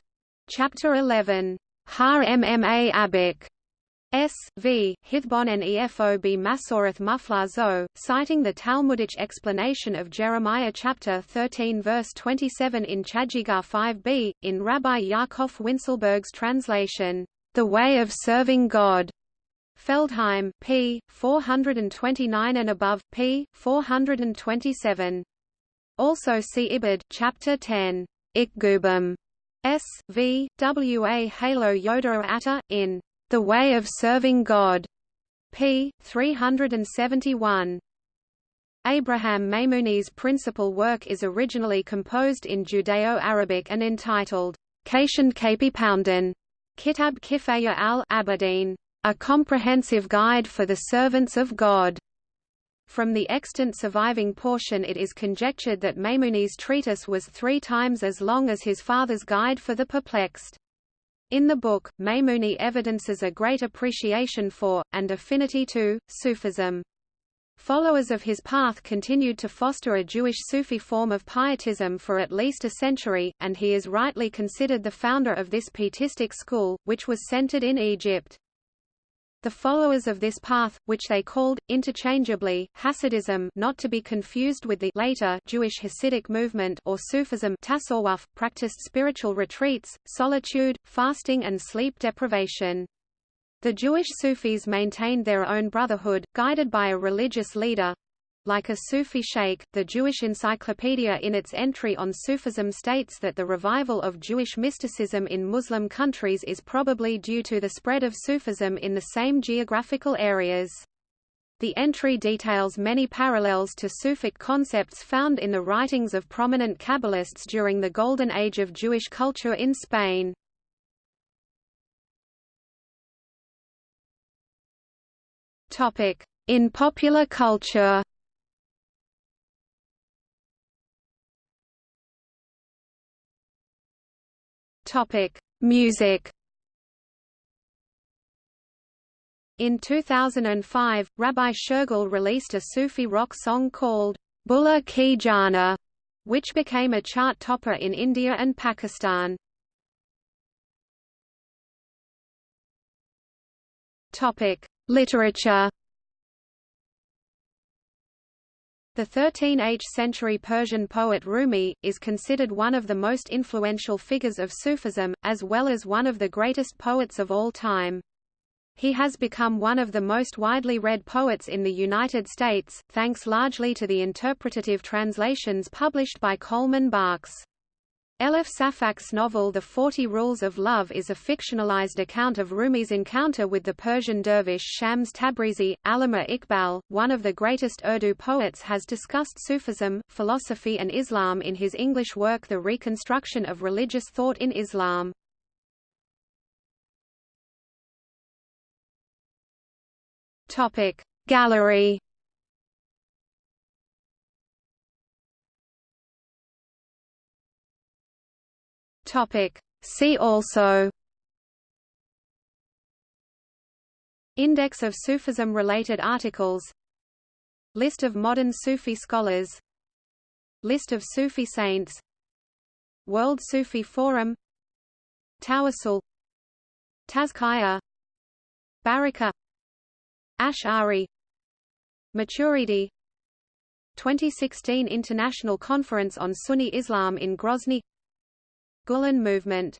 Chapter 11. Har Mma Abik. S. V. Hithbon and Efob Masoreth Muflazo, citing the Talmudic explanation of Jeremiah chapter 13 verse 27 in Chagigah 5b, in Rabbi Yaakov Wincelberg's translation, The Way of Serving God. Feldheim, p. 429 and above, p. 427. Also see Ibid, chapter 10. Ikgubim S. V. W. A. Halo Yoda Atta, in The Way of Serving God, p. 371. Abraham Maymuni's principal work is originally composed in Judeo-Arabic and entitled Kashan Kapi Poundan, Kitab Kifaya al-Abadin, a comprehensive guide for the servants of God. From the extant surviving portion it is conjectured that Maymuni's treatise was three times as long as his father's Guide for the Perplexed. In the book, Maymuni evidences a great appreciation for, and affinity to, Sufism. Followers of his path continued to foster a Jewish Sufi form of pietism for at least a century, and he is rightly considered the founder of this pietistic school, which was centered in Egypt. The followers of this path, which they called, interchangeably, Hasidism not to be confused with the later Jewish Hasidic movement or Sufism tasawwuf, practiced spiritual retreats, solitude, fasting and sleep deprivation. The Jewish Sufis maintained their own brotherhood, guided by a religious leader, like a Sufi sheikh, the Jewish Encyclopedia in its entry on Sufism states that the revival of Jewish mysticism in Muslim countries is probably due to the spread of Sufism in the same geographical areas. The entry details many parallels to Sufic concepts found in the writings of prominent Kabbalists during the Golden Age of Jewish culture in Spain. In popular culture Topic: Music. In 2005, Rabbi Shergill released a Sufi rock song called Bulla Ki Jana, which became a chart topper in India and Pakistan. Topic: Literature. The 13th-century Persian poet Rumi, is considered one of the most influential figures of Sufism, as well as one of the greatest poets of all time. He has become one of the most widely read poets in the United States, thanks largely to the interpretative translations published by Coleman Barks. Elif Safak's novel The Forty Rules of Love is a fictionalized account of Rumi's encounter with the Persian dervish Shams Tabrizi. Allama Iqbal, one of the greatest Urdu poets has discussed Sufism, philosophy and Islam in his English work The Reconstruction of Religious Thought in Islam. Gallery Topic. See also Index of Sufism-related articles List of modern Sufi scholars List of Sufi saints World Sufi Forum Tawassul Tazkiya Baraka Ash'ari Maturidi 2016 International Conference on Sunni Islam in Grozny Gulen movement